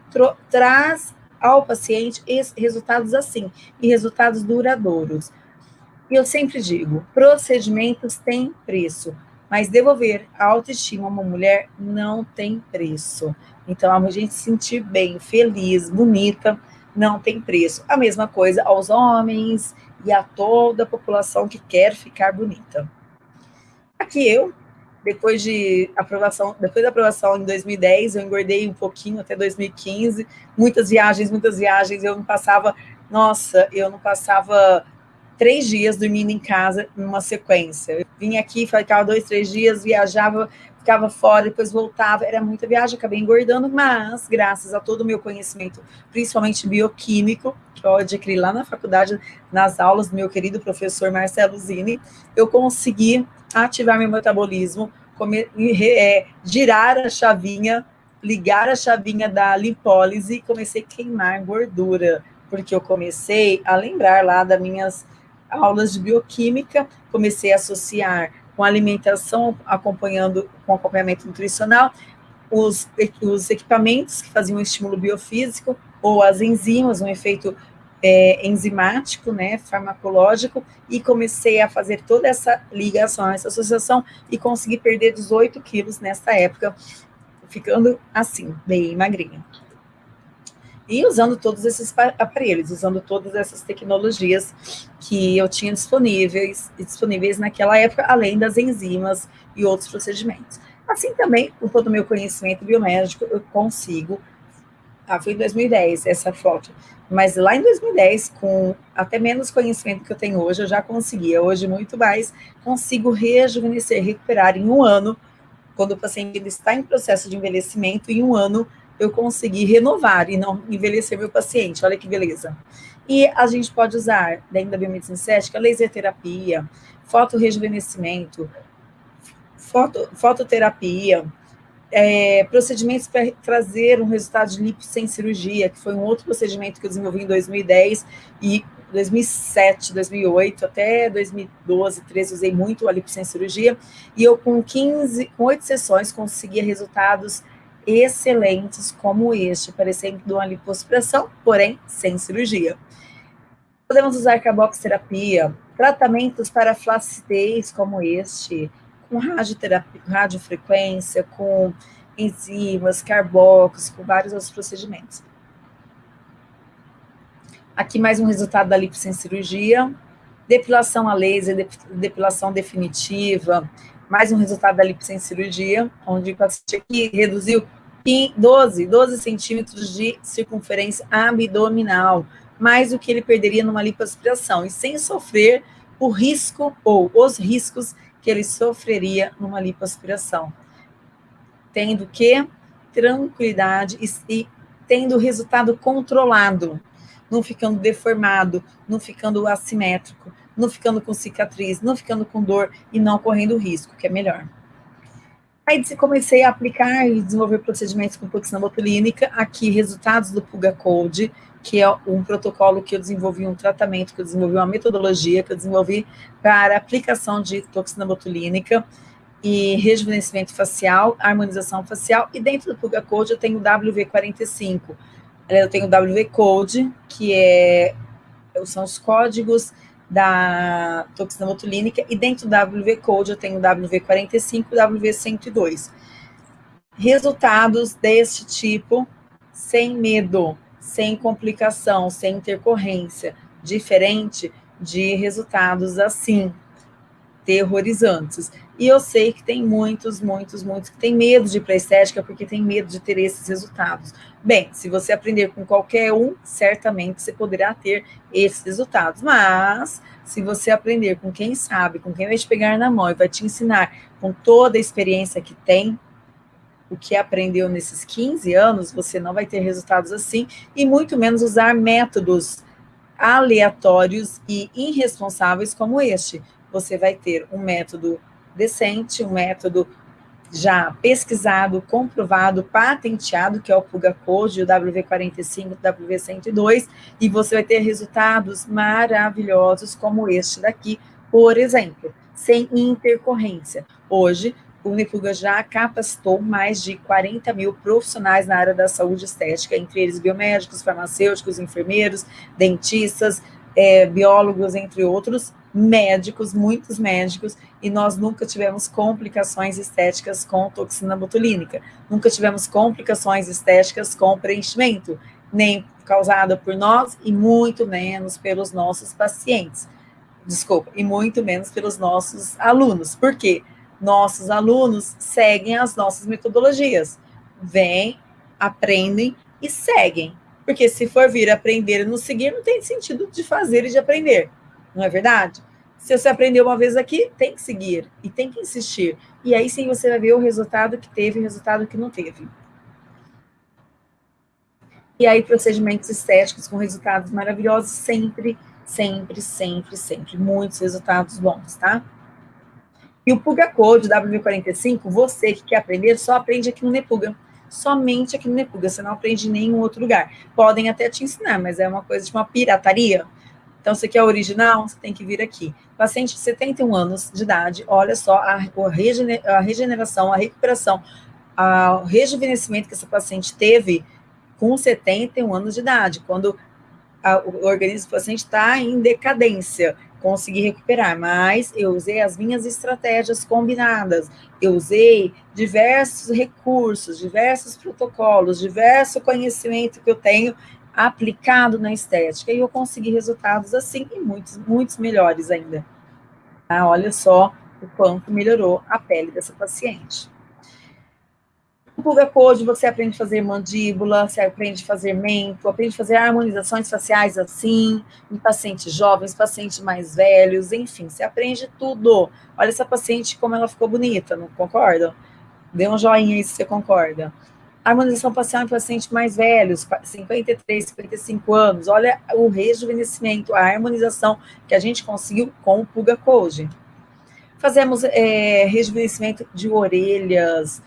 traz ao paciente resultados assim, e resultados duradouros. E eu sempre digo, procedimentos têm preço, mas devolver a autoestima a uma mulher não tem preço. Então, a gente se sentir bem, feliz, bonita, não tem preço. A mesma coisa aos homens e a toda a população que quer ficar bonita. Aqui eu, depois de aprovação, depois da aprovação em 2010, eu engordei um pouquinho até 2015, muitas viagens, muitas viagens, eu não passava, nossa, eu não passava três dias dormindo em casa numa sequência. Eu vinha aqui, ficava dois, três dias, viajava, ficava fora, depois voltava, era muita viagem, acabei engordando, mas graças a todo o meu conhecimento, principalmente bioquímico, que eu adquiri lá na faculdade, nas aulas do meu querido professor Marcelo Zini, eu consegui ativar meu metabolismo, comer, é, girar a chavinha, ligar a chavinha da lipólise e comecei a queimar gordura, porque eu comecei a lembrar lá das minhas aulas de bioquímica, comecei a associar com alimentação, acompanhando com acompanhamento nutricional, os, os equipamentos que faziam estímulo biofísico, ou as enzimas, um efeito é, enzimático, né, farmacológico, e comecei a fazer toda essa ligação, essa associação, e consegui perder 18 quilos nessa época, ficando assim, bem magrinha. E usando todos esses aparelhos, usando todas essas tecnologias que eu tinha disponíveis, disponíveis naquela época, além das enzimas e outros procedimentos. Assim também, com todo o meu conhecimento biomédico, eu consigo ah, foi em 2010 essa foto. Mas lá em 2010, com até menos conhecimento que eu tenho hoje, eu já conseguia. Hoje, muito mais, consigo rejuvenescer, recuperar em um ano, quando o paciente está em processo de envelhecimento, em um ano, eu consegui renovar e não envelhecer meu paciente. Olha que beleza. E a gente pode usar, dentro da biomedicina estética, laser terapia, fotorejuvenescimento, foto, fototerapia, é, procedimentos para trazer um resultado de lipo sem cirurgia, que foi um outro procedimento que eu desenvolvi em 2010 e 2007, 2008, até 2012, 13, usei muito a lipo sem cirurgia, e eu com 15, com 8 sessões, conseguia resultados excelentes como este, parecendo uma lipoaspiração, porém sem cirurgia. Podemos usar carboxterapia, tratamentos para flacidez como este, com radioterapia, radiofrequência, com enzimas, carbox, com vários outros procedimentos. Aqui mais um resultado da lipo sem cirurgia, depilação a laser, depilação definitiva, mais um resultado da lipo sem cirurgia, onde o paciente aqui reduziu 12, 12 centímetros de circunferência abdominal, mais do que ele perderia numa lipoaspiração, e sem sofrer o risco ou os riscos que ele sofreria numa lipoaspiração. Tendo que tranquilidade e, e tendo o resultado controlado, não ficando deformado, não ficando assimétrico, não ficando com cicatriz, não ficando com dor e não correndo risco, que é melhor. Aí comecei a aplicar e desenvolver procedimentos com toxina botulínica, aqui resultados do Puga Code, que é um protocolo que eu desenvolvi, um tratamento que eu desenvolvi, uma metodologia que eu desenvolvi para aplicação de toxina botulínica e rejuvenescimento facial, harmonização facial, e dentro do Puga Code eu tenho o WV45. Eu tenho o WV Code, que é, são os códigos da toxina botulínica, e dentro do WV Code eu tenho o WV45 e o WV102. Resultados deste tipo, sem medo, sem complicação, sem intercorrência, diferente de resultados assim, terrorizantes. E eu sei que tem muitos, muitos, muitos que têm medo de ir para estética porque tem medo de ter esses resultados. Bem, se você aprender com qualquer um, certamente você poderá ter esses resultados. Mas, se você aprender com quem sabe, com quem vai te pegar na mão e vai te ensinar com toda a experiência que tem, o que aprendeu nesses 15 anos, você não vai ter resultados assim, e muito menos usar métodos aleatórios e irresponsáveis como este. Você vai ter um método decente, um método já pesquisado, comprovado, patenteado, que é o Puga Code, o WV45, o WV102, e você vai ter resultados maravilhosos como este daqui, por exemplo, sem intercorrência. Hoje, o Unifuga já capacitou mais de 40 mil profissionais na área da saúde estética, entre eles biomédicos, farmacêuticos, enfermeiros, dentistas, é, biólogos, entre outros, médicos, muitos médicos, e nós nunca tivemos complicações estéticas com toxina botulínica, nunca tivemos complicações estéticas com preenchimento, nem causada por nós e muito menos pelos nossos pacientes. Desculpa, e muito menos pelos nossos alunos. Por quê? nossos alunos seguem as nossas metodologias. Vêm, aprendem e seguem. Porque se for vir aprender e não seguir, não tem sentido de fazer e de aprender. Não é verdade? Se você aprendeu uma vez aqui, tem que seguir e tem que insistir. E aí sim você vai ver o resultado que teve e o resultado que não teve. E aí, procedimentos estéticos com resultados maravilhosos, sempre, sempre, sempre, sempre. Muitos resultados bons, tá? E o Puga Code W45, você que quer aprender, só aprende aqui no Nepuga. Somente aqui no Nepuga, você não aprende em nenhum outro lugar. Podem até te ensinar, mas é uma coisa de uma pirataria. Então, você quer original, você tem que vir aqui. Paciente de 71 anos de idade, olha só a, a regeneração, a recuperação, o rejuvenescimento que essa paciente teve com 71 anos de idade, quando a, o organismo do paciente está em decadência consegui recuperar, mas eu usei as minhas estratégias combinadas, eu usei diversos recursos, diversos protocolos, diverso conhecimento que eu tenho aplicado na estética, e eu consegui resultados assim, e muitos, muitos melhores ainda. Ah, olha só o quanto melhorou a pele dessa paciente. No Pulga Code, você aprende a fazer mandíbula, você aprende a fazer mento, aprende a fazer harmonizações faciais assim, em pacientes jovens, pacientes mais velhos, enfim, você aprende tudo. Olha essa paciente como ela ficou bonita, não concorda? Dê um joinha aí se você concorda. Harmonização facial em pacientes mais velhos, 53, 55 anos. Olha o rejuvenescimento, a harmonização que a gente conseguiu com o Puga Code. Fazemos é, rejuvenescimento de orelhas,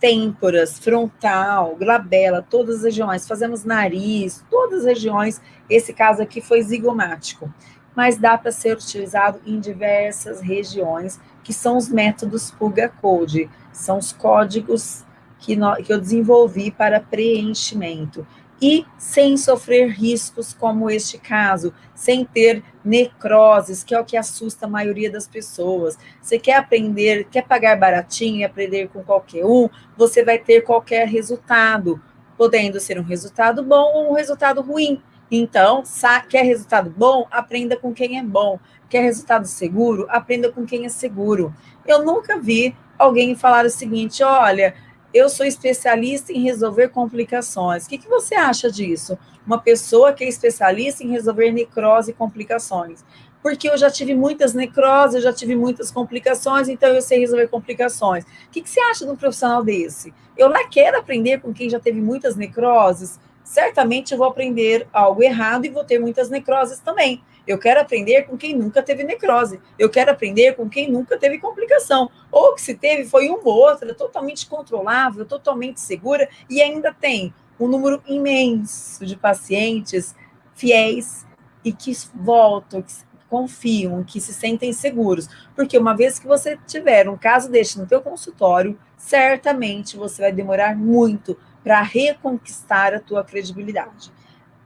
têmporas, frontal, glabela, todas as regiões. Fazemos nariz, todas as regiões. Esse caso aqui foi zigomático. Mas dá para ser utilizado em diversas regiões, que são os métodos Puga Code. São os códigos que, que eu desenvolvi para preenchimento e sem sofrer riscos como este caso, sem ter necroses, que é o que assusta a maioria das pessoas. Você quer aprender, quer pagar baratinho e aprender com qualquer um, você vai ter qualquer resultado, podendo ser um resultado bom ou um resultado ruim. Então, quer resultado bom? Aprenda com quem é bom. Quer resultado seguro? Aprenda com quem é seguro. Eu nunca vi alguém falar o seguinte: olha, eu sou especialista em resolver complicações. O que, que você acha disso? Uma pessoa que é especialista em resolver necrose e complicações. Porque eu já tive muitas necroses, eu já tive muitas complicações, então eu sei resolver complicações. O que, que você acha de um profissional desse? Eu lá quero aprender com quem já teve muitas necroses, certamente eu vou aprender algo errado e vou ter muitas necroses também. Eu quero aprender com quem nunca teve necrose. Eu quero aprender com quem nunca teve complicação. Ou que se teve foi uma ou outra, totalmente controlável, totalmente segura, e ainda tem um número imenso de pacientes fiéis e que voltam, que confiam, que se sentem seguros. Porque uma vez que você tiver um caso deste no teu consultório, certamente você vai demorar muito para reconquistar a tua credibilidade.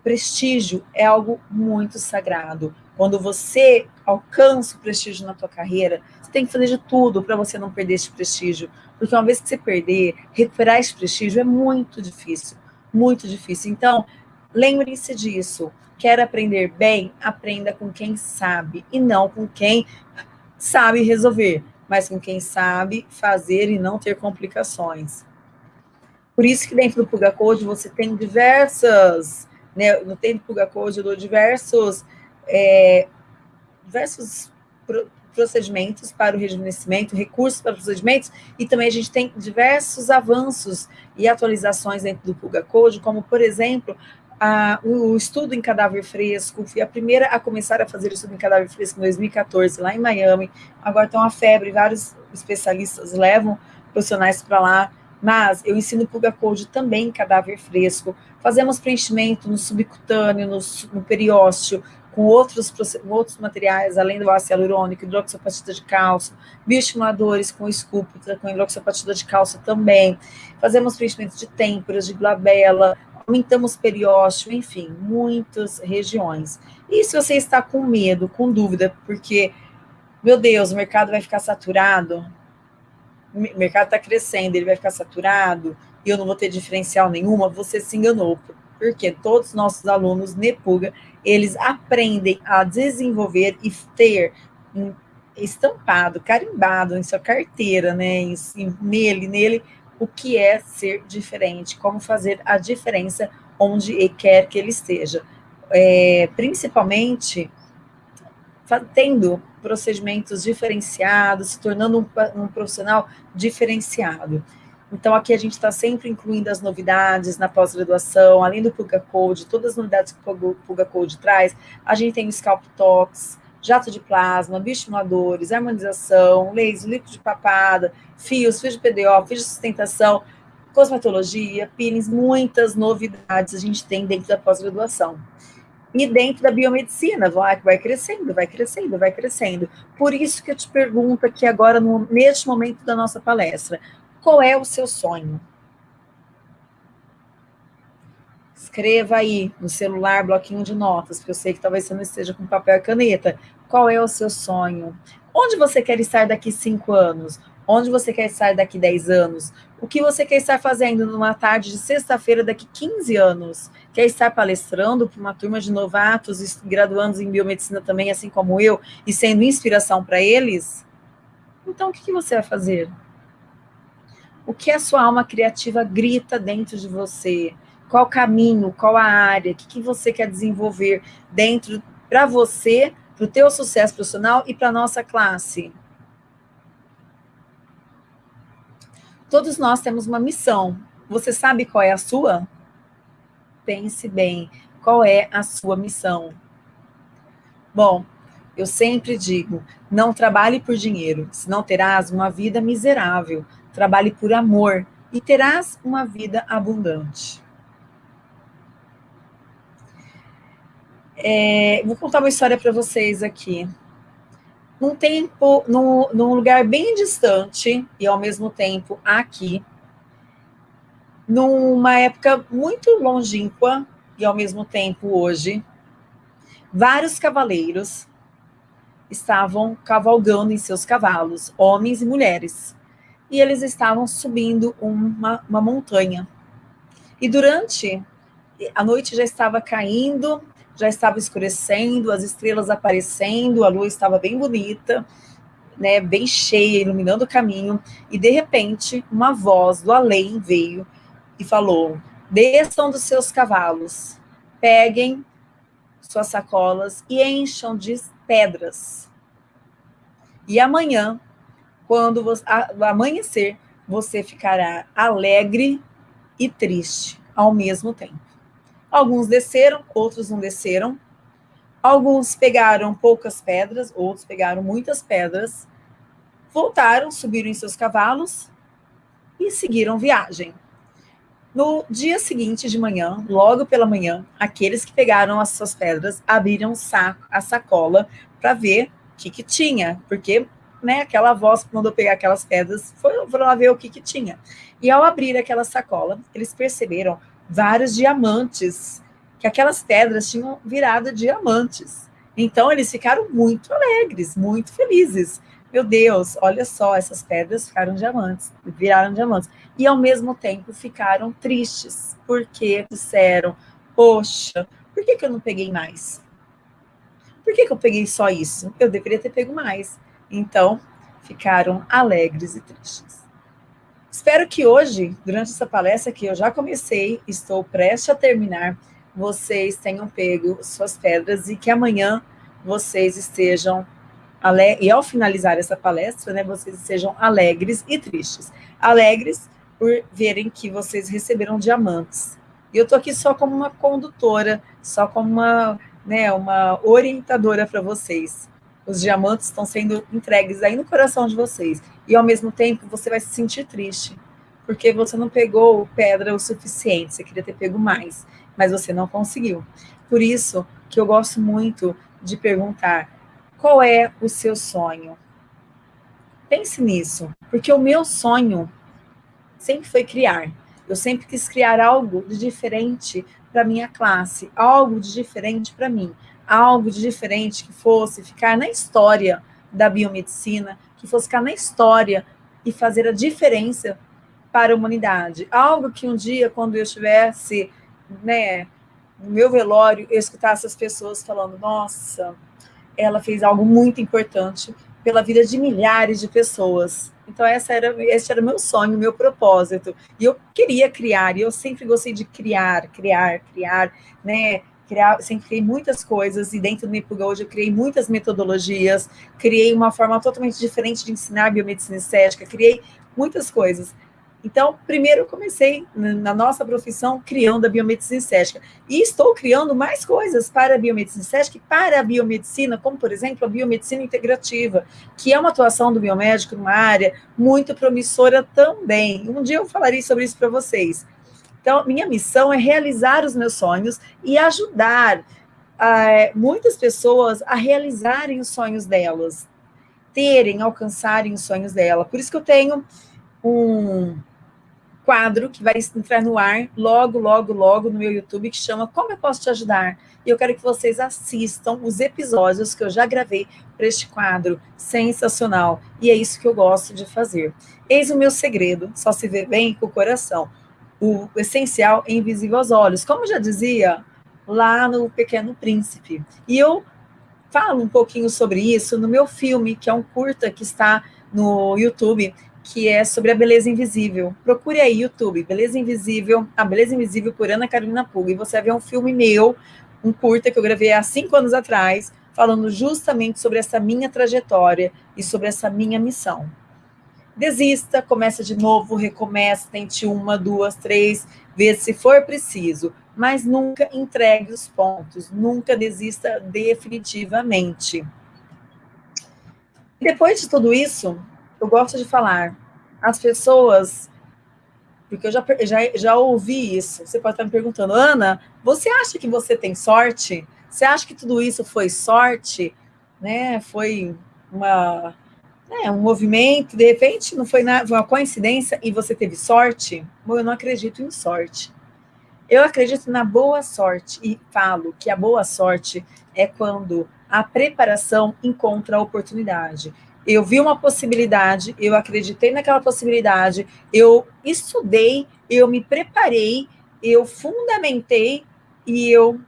Prestígio é algo muito sagrado. Quando você alcança o prestígio na tua carreira, você tem que fazer de tudo para você não perder esse prestígio. Porque uma vez que você perder, recuperar esse prestígio é muito difícil. Muito difícil. Então, lembre-se disso. Quer aprender bem? Aprenda com quem sabe e não com quem sabe resolver, mas com quem sabe fazer e não ter complicações. Por isso que dentro do Puga Code você tem diversas né, no tempo Code eu dou diversos, é, diversos pro, procedimentos para o rejuvenescimento, recursos para procedimentos, e também a gente tem diversos avanços e atualizações dentro do Puga Code, como, por exemplo, a, o estudo em cadáver fresco, fui a primeira a começar a fazer o estudo em cadáver fresco em 2014, lá em Miami, agora está uma febre, vários especialistas levam profissionais para lá, mas eu ensino Puga Code também em cadáver fresco, Fazemos preenchimento no subcutâneo, no, no periósteo, com outros, com outros materiais, além do ácido hialurônico, hidroxapatita de cálcio, bioestimuladores com escúpita, com hidroxapatita de cálcio também. Fazemos preenchimento de têmporas, de glabela, aumentamos periósteo, enfim, muitas regiões. E se você está com medo, com dúvida, porque, meu Deus, o mercado vai ficar saturado, o mercado está crescendo, ele vai ficar saturado, e eu não vou ter diferencial nenhuma, você se enganou, porque todos os nossos alunos Nepuga, eles aprendem a desenvolver e ter estampado, carimbado em sua carteira, né, em, nele, nele, o que é ser diferente, como fazer a diferença onde quer que ele esteja. É, principalmente tendo procedimentos diferenciados, se tornando um, um profissional diferenciado. Então, aqui a gente está sempre incluindo as novidades na pós-graduação, além do Puga Code, todas as novidades que o Puga Code traz. A gente tem o Scalp Talks, jato de plasma, bioestimuladores, harmonização, laser, líquido de papada, fios, fios de PDO, fios de sustentação, cosmetologia, peelings, muitas novidades a gente tem dentro da pós-graduação. E dentro da biomedicina, vai, vai crescendo, vai crescendo, vai crescendo. Por isso que eu te pergunto aqui agora, no, neste momento da nossa palestra, qual é o seu sonho? Escreva aí no celular, bloquinho de notas, porque eu sei que talvez você não esteja com papel e caneta. Qual é o seu sonho? Onde você quer estar daqui cinco anos? Onde você quer estar daqui 10 anos? O que você quer estar fazendo numa tarde de sexta-feira daqui 15 anos? Quer estar palestrando para uma turma de novatos e graduandos em biomedicina também, assim como eu, e sendo inspiração para eles? Então, o que você vai fazer? o que a sua alma criativa grita dentro de você, qual caminho, qual a área, o que, que você quer desenvolver dentro para você, para o teu sucesso profissional e para a nossa classe. Todos nós temos uma missão, Você sabe qual é a sua? Pense bem, qual é a sua missão? Bom, eu sempre digo, não trabalhe por dinheiro, senão terás uma vida miserável. Trabalhe por amor e terás uma vida abundante. É, vou contar uma história para vocês aqui. Num tempo, num, num lugar bem distante e ao mesmo tempo aqui, numa época muito longínqua e ao mesmo tempo hoje, vários cavaleiros estavam cavalgando em seus cavalos, homens e mulheres, e eles estavam subindo uma, uma montanha. E durante a noite já estava caindo, já estava escurecendo, as estrelas aparecendo, a lua estava bem bonita, né, bem cheia, iluminando o caminho, e de repente uma voz do além veio e falou: desçam dos seus cavalos, peguem suas sacolas e encham de pedras. E amanhã, quando você, amanhecer, você ficará alegre e triste ao mesmo tempo. Alguns desceram, outros não desceram. Alguns pegaram poucas pedras, outros pegaram muitas pedras. Voltaram, subiram em seus cavalos e seguiram viagem. No dia seguinte de manhã, logo pela manhã, aqueles que pegaram as suas pedras abriram saco, a sacola para ver o que, que tinha, porque né, aquela voz que mandou pegar aquelas pedras foi, foram lá ver o que, que tinha. E ao abrir aquela sacola, eles perceberam vários diamantes, que aquelas pedras tinham virado diamantes. Então eles ficaram muito alegres, muito felizes. Meu Deus, olha só, essas pedras ficaram diamantes, viraram diamantes. E ao mesmo tempo ficaram tristes, porque disseram: Poxa, por que, que eu não peguei mais? Por que, que eu peguei só isso? Eu deveria ter pego mais. Então, ficaram alegres e tristes. Espero que hoje, durante essa palestra que eu já comecei, estou prestes a terminar, vocês tenham pego suas pedras e que amanhã vocês estejam e ao finalizar essa palestra, né, vocês sejam alegres e tristes. Alegres por verem que vocês receberam diamantes. E eu estou aqui só como uma condutora, só como uma, né, uma orientadora para vocês. Os diamantes estão sendo entregues aí no coração de vocês. E ao mesmo tempo você vai se sentir triste, porque você não pegou pedra o suficiente, você queria ter pego mais, mas você não conseguiu. Por isso que eu gosto muito de perguntar: qual é o seu sonho? Pense nisso, porque o meu sonho sempre foi criar. Eu sempre quis criar algo de diferente para minha classe, algo de diferente para mim, algo de diferente que fosse ficar na história da biomedicina, que fosse ficar na história e fazer a diferença para a humanidade. Algo que um dia, quando eu estivesse né, no meu velório, eu escutasse as pessoas falando: nossa, ela fez algo muito importante pela vida de milhares de pessoas. Então, essa era, esse era meu sonho, meu propósito. E eu queria criar, e eu sempre gostei de criar, criar, criar, né? Criar, sempre criei muitas coisas, e dentro do Nipuga hoje eu criei muitas metodologias, criei uma forma totalmente diferente de ensinar biomedicina estética, criei muitas coisas. Então, primeiro eu comecei na nossa profissão criando a biomedicina estética. E estou criando mais coisas para a biomedicina estética e para a biomedicina, como, por exemplo, a biomedicina integrativa, que é uma atuação do biomédico numa área muito promissora também. Um dia eu falarei sobre isso para vocês. Então, minha missão é realizar os meus sonhos e ajudar uh, muitas pessoas a realizarem os sonhos delas, terem, alcançarem os sonhos dela. Por isso que eu tenho um quadro que vai entrar no ar logo, logo, logo no meu YouTube, que chama Como Eu Posso Te Ajudar? E eu quero que vocês assistam os episódios que eu já gravei para este quadro sensacional. E é isso que eu gosto de fazer. Eis o meu segredo, só se vê bem com o coração. O essencial é invisível aos olhos. Como já dizia lá no Pequeno Príncipe. E eu falo um pouquinho sobre isso no meu filme, que é um curta que está no YouTube, que é sobre a beleza invisível. Procure aí, YouTube, Beleza Invisível, a Beleza Invisível por Ana Carolina Puga, e você vai ver um filme meu, um curta que eu gravei há cinco anos atrás, falando justamente sobre essa minha trajetória e sobre essa minha missão. Desista, começa de novo, recomeça, tente uma, duas, três vezes se for preciso, mas nunca entregue os pontos, nunca desista definitivamente. Depois de tudo isso, eu gosto de falar, as pessoas, porque eu já, já, já ouvi isso, você pode estar me perguntando, Ana, você acha que você tem sorte? Você acha que tudo isso foi sorte? Né? Foi uma é, um movimento, de repente não foi, nada, uma coincidência e você teve sorte? Bom, eu não acredito em sorte. Eu acredito na boa sorte e falo que a boa sorte é quando a preparação encontra a oportunidade. Eu vi uma possibilidade, eu acreditei naquela possibilidade, eu estudei, eu me preparei, eu fundamentei e eu,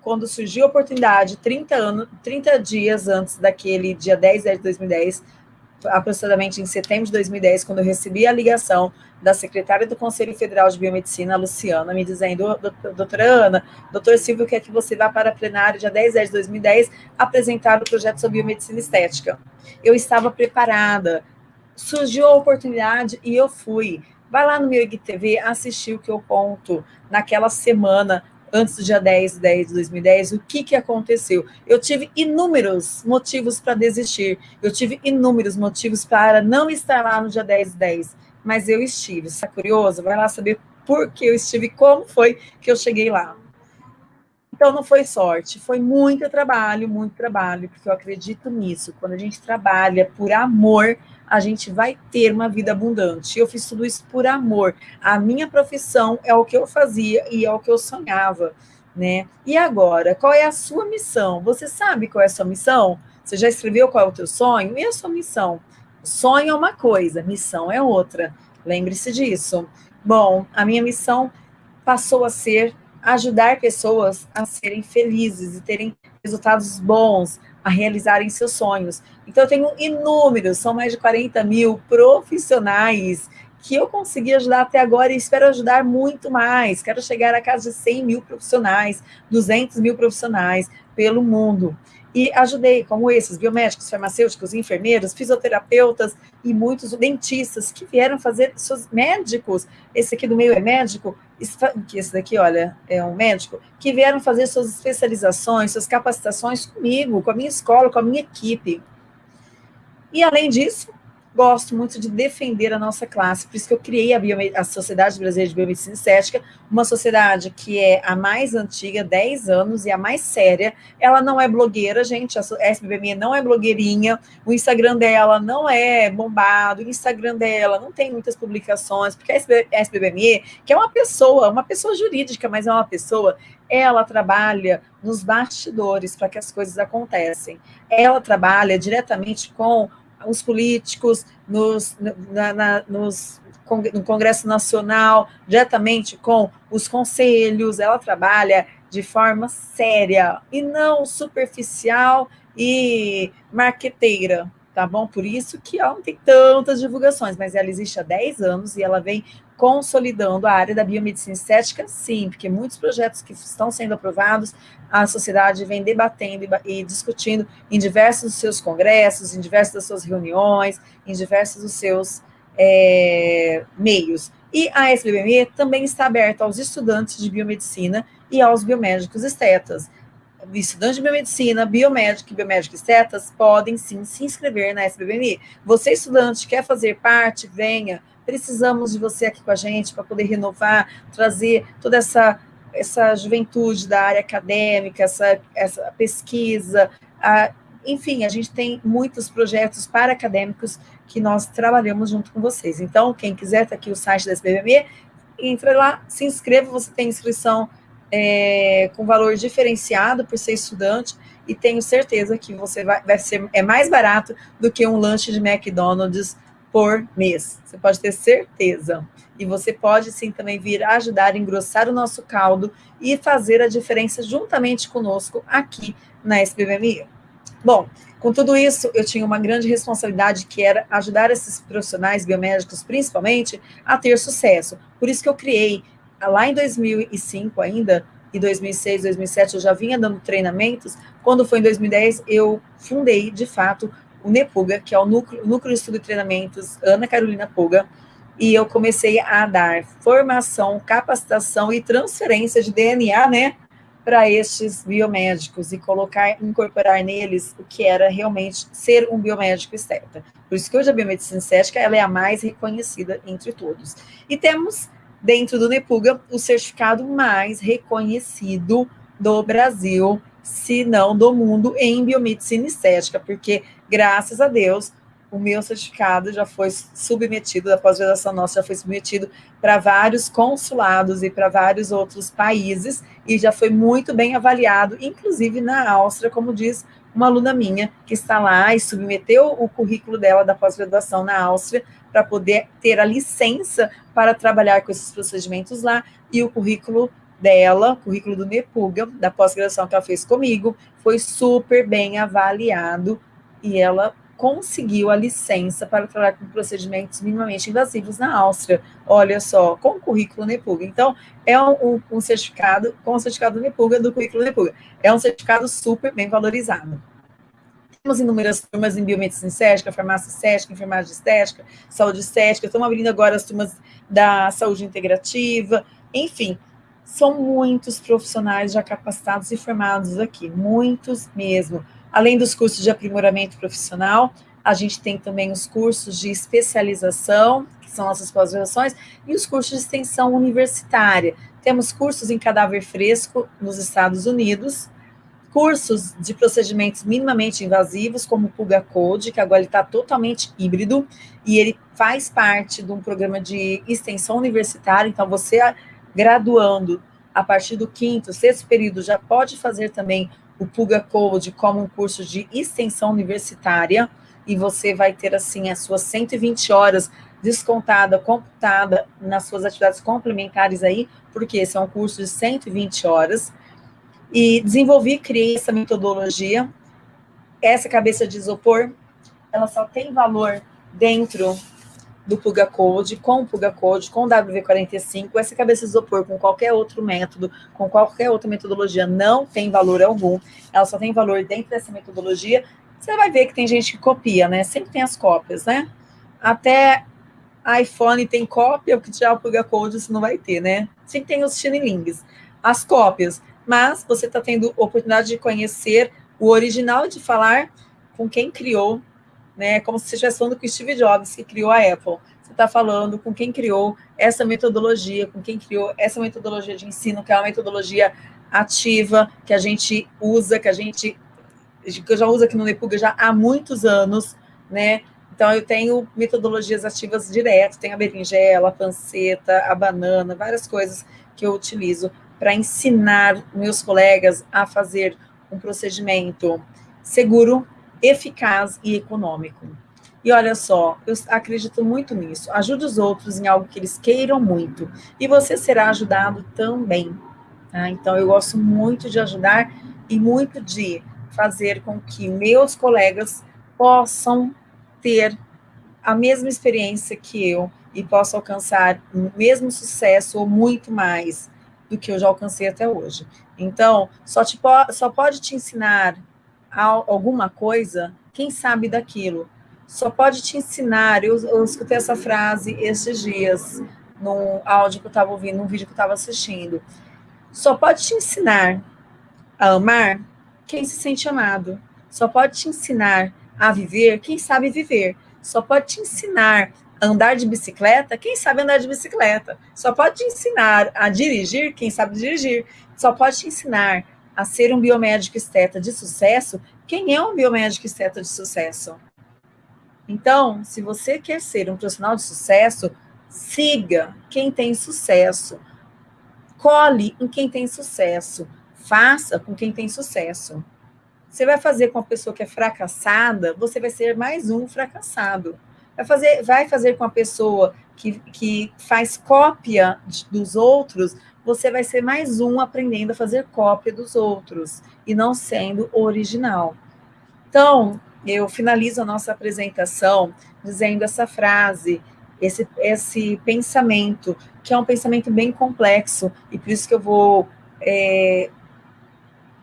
quando surgiu a oportunidade, 30, anos, 30 dias antes daquele dia 10 de 2010, aproximadamente em setembro de 2010, quando eu recebi a ligação da secretária do Conselho Federal de Biomedicina, Luciana, me dizendo, doutora Ana, doutor Silvio quer que você vá para a plenária dia 10 de 2010 apresentar o projeto sobre biomedicina estética. Eu estava preparada, surgiu a oportunidade e eu fui. Vai lá no meu IGTV, assistir o que eu conto naquela semana antes do dia 10 de 10 de 2010, o que, que aconteceu? Eu tive inúmeros motivos para desistir, eu tive inúmeros motivos para não estar lá no dia 10 de 10, mas eu estive. Está curioso? Vai lá saber por que eu estive, como foi que eu cheguei lá. Então, não foi sorte, foi muito trabalho, muito trabalho, porque eu acredito nisso. Quando a gente trabalha por amor, a gente vai ter uma vida abundante. Eu fiz tudo isso por amor. A minha profissão é o que eu fazia e é o que eu sonhava, né? E agora, qual é a sua missão? Você sabe qual é a sua missão? Você já escreveu qual é o teu sonho? E a sua missão? Sonho é uma coisa, missão é outra. Lembre-se disso. Bom, a minha missão passou a ser ajudar pessoas a serem felizes e terem resultados bons, a realizarem seus sonhos. Então, eu tenho inúmeros, são mais de 40 mil profissionais que eu consegui ajudar até agora e espero ajudar muito mais. Quero chegar a casa de 100 mil profissionais, 200 mil profissionais pelo mundo e ajudei, como esses, biomédicos, farmacêuticos, enfermeiros, fisioterapeutas e muitos dentistas que vieram fazer seus médicos, esse aqui do meio é médico, esse daqui, olha, é um médico, que vieram fazer suas especializações, suas capacitações comigo, com a minha escola, com a minha equipe. E além disso, gosto muito de defender a nossa classe, por isso que eu criei a, a Sociedade Brasileira de Biomedicina Estética, uma sociedade que é a mais antiga, 10 anos, e a mais séria. Ela não é blogueira, gente, a SBBME não é blogueirinha, o Instagram dela não é bombado, o Instagram dela não tem muitas publicações, porque a SBBME, que é uma pessoa, uma pessoa jurídica, mas é uma pessoa, ela trabalha nos bastidores para que as coisas acontecem. Ela trabalha diretamente com os políticos, nos, na, na, nos, no Congresso Nacional, diretamente com os conselhos, ela trabalha de forma séria e não superficial e marqueteira, tá bom? Por isso que ela não tem tantas divulgações, mas ela existe há 10 anos e ela vem consolidando a área da biomedicina estética, sim, porque muitos projetos que estão sendo aprovados, a sociedade vem debatendo e, discutindo em diversos dos seus congressos, em diversas das suas reuniões, em diversos dos seus é, meios. E a SBBME também está aberta aos estudantes de biomedicina e aos biomédicos estetas estudantes de biomedicina, biomédico e biomédico estetas podem sim se inscrever na SBBMI. Você, estudante, quer fazer parte, venha. Precisamos de você aqui com a gente para poder renovar, trazer toda essa, essa juventude da área acadêmica, essa, essa pesquisa. A, enfim, a gente tem muitos projetos para acadêmicos que nós trabalhamos junto com vocês. Então, quem quiser, está aqui o site da SBBMI, entra lá, se inscreva, você tem inscrição é, com valor diferenciado por ser estudante e tenho certeza que você vai, vai ser é mais barato do que um lanche de McDonald's por mês. Você pode ter certeza. E você pode sim também vir ajudar a engrossar o nosso caldo e fazer a diferença juntamente conosco aqui na SPBMI. Bom, com tudo isso, eu tinha uma grande responsabilidade que era ajudar esses profissionais biomédicos, principalmente, a ter sucesso. Por isso que eu criei lá em 2005 ainda, e 2006, 2007 eu já vinha dando treinamentos, quando foi em 2010 eu fundei, de fato, o NEPUGA, que é o Núcleo, Núcleo de Estudo e Treinamentos Ana Carolina Puga, e eu comecei a dar formação, capacitação e transferência de DNA, né, para estes biomédicos e colocar, incorporar neles o que era realmente ser um biomédico esteta. Por isso que hoje a biomedicina estética ela é a mais reconhecida entre todos. E temos dentro do NEPUGA o certificado mais reconhecido do Brasil, se não do mundo, em biomedicina estética, porque graças a Deus o meu certificado já foi submetido, a pós-graduação nossa já foi submetido para vários consulados e para vários outros países, e já foi muito bem avaliado, inclusive na Áustria, como diz uma aluna minha, que está lá e submeteu o currículo dela da pós-graduação na Áustria, para poder ter a licença para trabalhar com esses procedimentos lá, e o currículo dela, currículo do NEPUGA, da pós-graduação que ela fez comigo, foi super bem avaliado, e ela conseguiu a licença para trabalhar com procedimentos minimamente invasivos na Áustria. Olha só, com o currículo NEPUGA. Então, é um, um certificado, com o certificado NEPUGA, do currículo NEPUGA. É um certificado super bem valorizado. Temos inúmeras turmas em biomedicina estética, farmácia estética, enfermagem estética, saúde estética, estamos abrindo agora as turmas da saúde integrativa, enfim, são muitos profissionais já capacitados e formados aqui, muitos mesmo. Além dos cursos de aprimoramento profissional, a gente tem também os cursos de especialização, que são nossas pós-graduações, e os cursos de extensão universitária. Temos cursos em cadáver fresco nos Estados Unidos, cursos de procedimentos minimamente invasivos, como o Puga Code, que agora está totalmente híbrido, e ele faz parte de um programa de extensão universitária, então você graduando a partir do quinto, sexto período, já pode fazer também o Puga Code como um curso de extensão universitária, e você vai ter, assim, as suas 120 horas descontada, computada nas suas atividades complementares aí, porque esse é um curso de 120 horas, e desenvolvi, criei essa metodologia, essa cabeça de isopor, ela só tem valor dentro do Puga Code, com o Puga Code, com o WV45, essa cabeça de isopor com qualquer outro método, com qualquer outra metodologia, não tem valor algum, ela só tem valor dentro dessa metodologia, você vai ver que tem gente que copia, né? Sempre tem as cópias, né? Até iPhone tem cópia, o que tirar o Puga Code você não vai ter, né? Sempre tem os chinilings, as cópias, mas você está tendo oportunidade de conhecer o original de falar com quem criou né? Como se você estivesse falando com Steve Jobs, que criou a Apple. Você está falando com quem criou essa metodologia, com quem criou essa metodologia de ensino, que é uma metodologia ativa, que a gente usa, que a gente que eu já uso aqui no Nepuga já há muitos anos, né? Então, eu tenho metodologias ativas direto, tem a berinjela, a panceta, a banana, várias coisas que eu utilizo para ensinar meus colegas a fazer um procedimento seguro, eficaz e econômico. E olha só, eu acredito muito nisso. Ajude os outros em algo que eles queiram muito. E você será ajudado também. Tá? Então, eu gosto muito de ajudar e muito de fazer com que meus colegas possam ter a mesma experiência que eu e possam alcançar o mesmo sucesso ou muito mais do que eu já alcancei até hoje. Então, só, te, só pode te ensinar alguma coisa, quem sabe daquilo? Só pode te ensinar. Eu, eu escutei essa frase esses dias, num áudio que eu estava ouvindo, num vídeo que eu estava assistindo. Só pode te ensinar a amar quem se sente amado. Só pode te ensinar a viver quem sabe viver. Só pode te ensinar a andar de bicicleta quem sabe andar de bicicleta. Só pode te ensinar a dirigir quem sabe dirigir. Só pode te ensinar a ser um biomédico esteta de sucesso, quem é um biomédico esteta de sucesso? Então, se você quer ser um profissional de sucesso, siga quem tem sucesso. Cole em quem tem sucesso. Faça com quem tem sucesso. Você vai fazer com a pessoa que é fracassada, você vai ser mais um fracassado. Vai fazer, vai fazer com a pessoa que, que faz cópia dos outros, você vai ser mais um aprendendo a fazer cópia dos outros e não sendo original. Então, eu finalizo a nossa apresentação dizendo essa frase, esse, esse pensamento, que é um pensamento bem complexo, e por isso que eu vou é,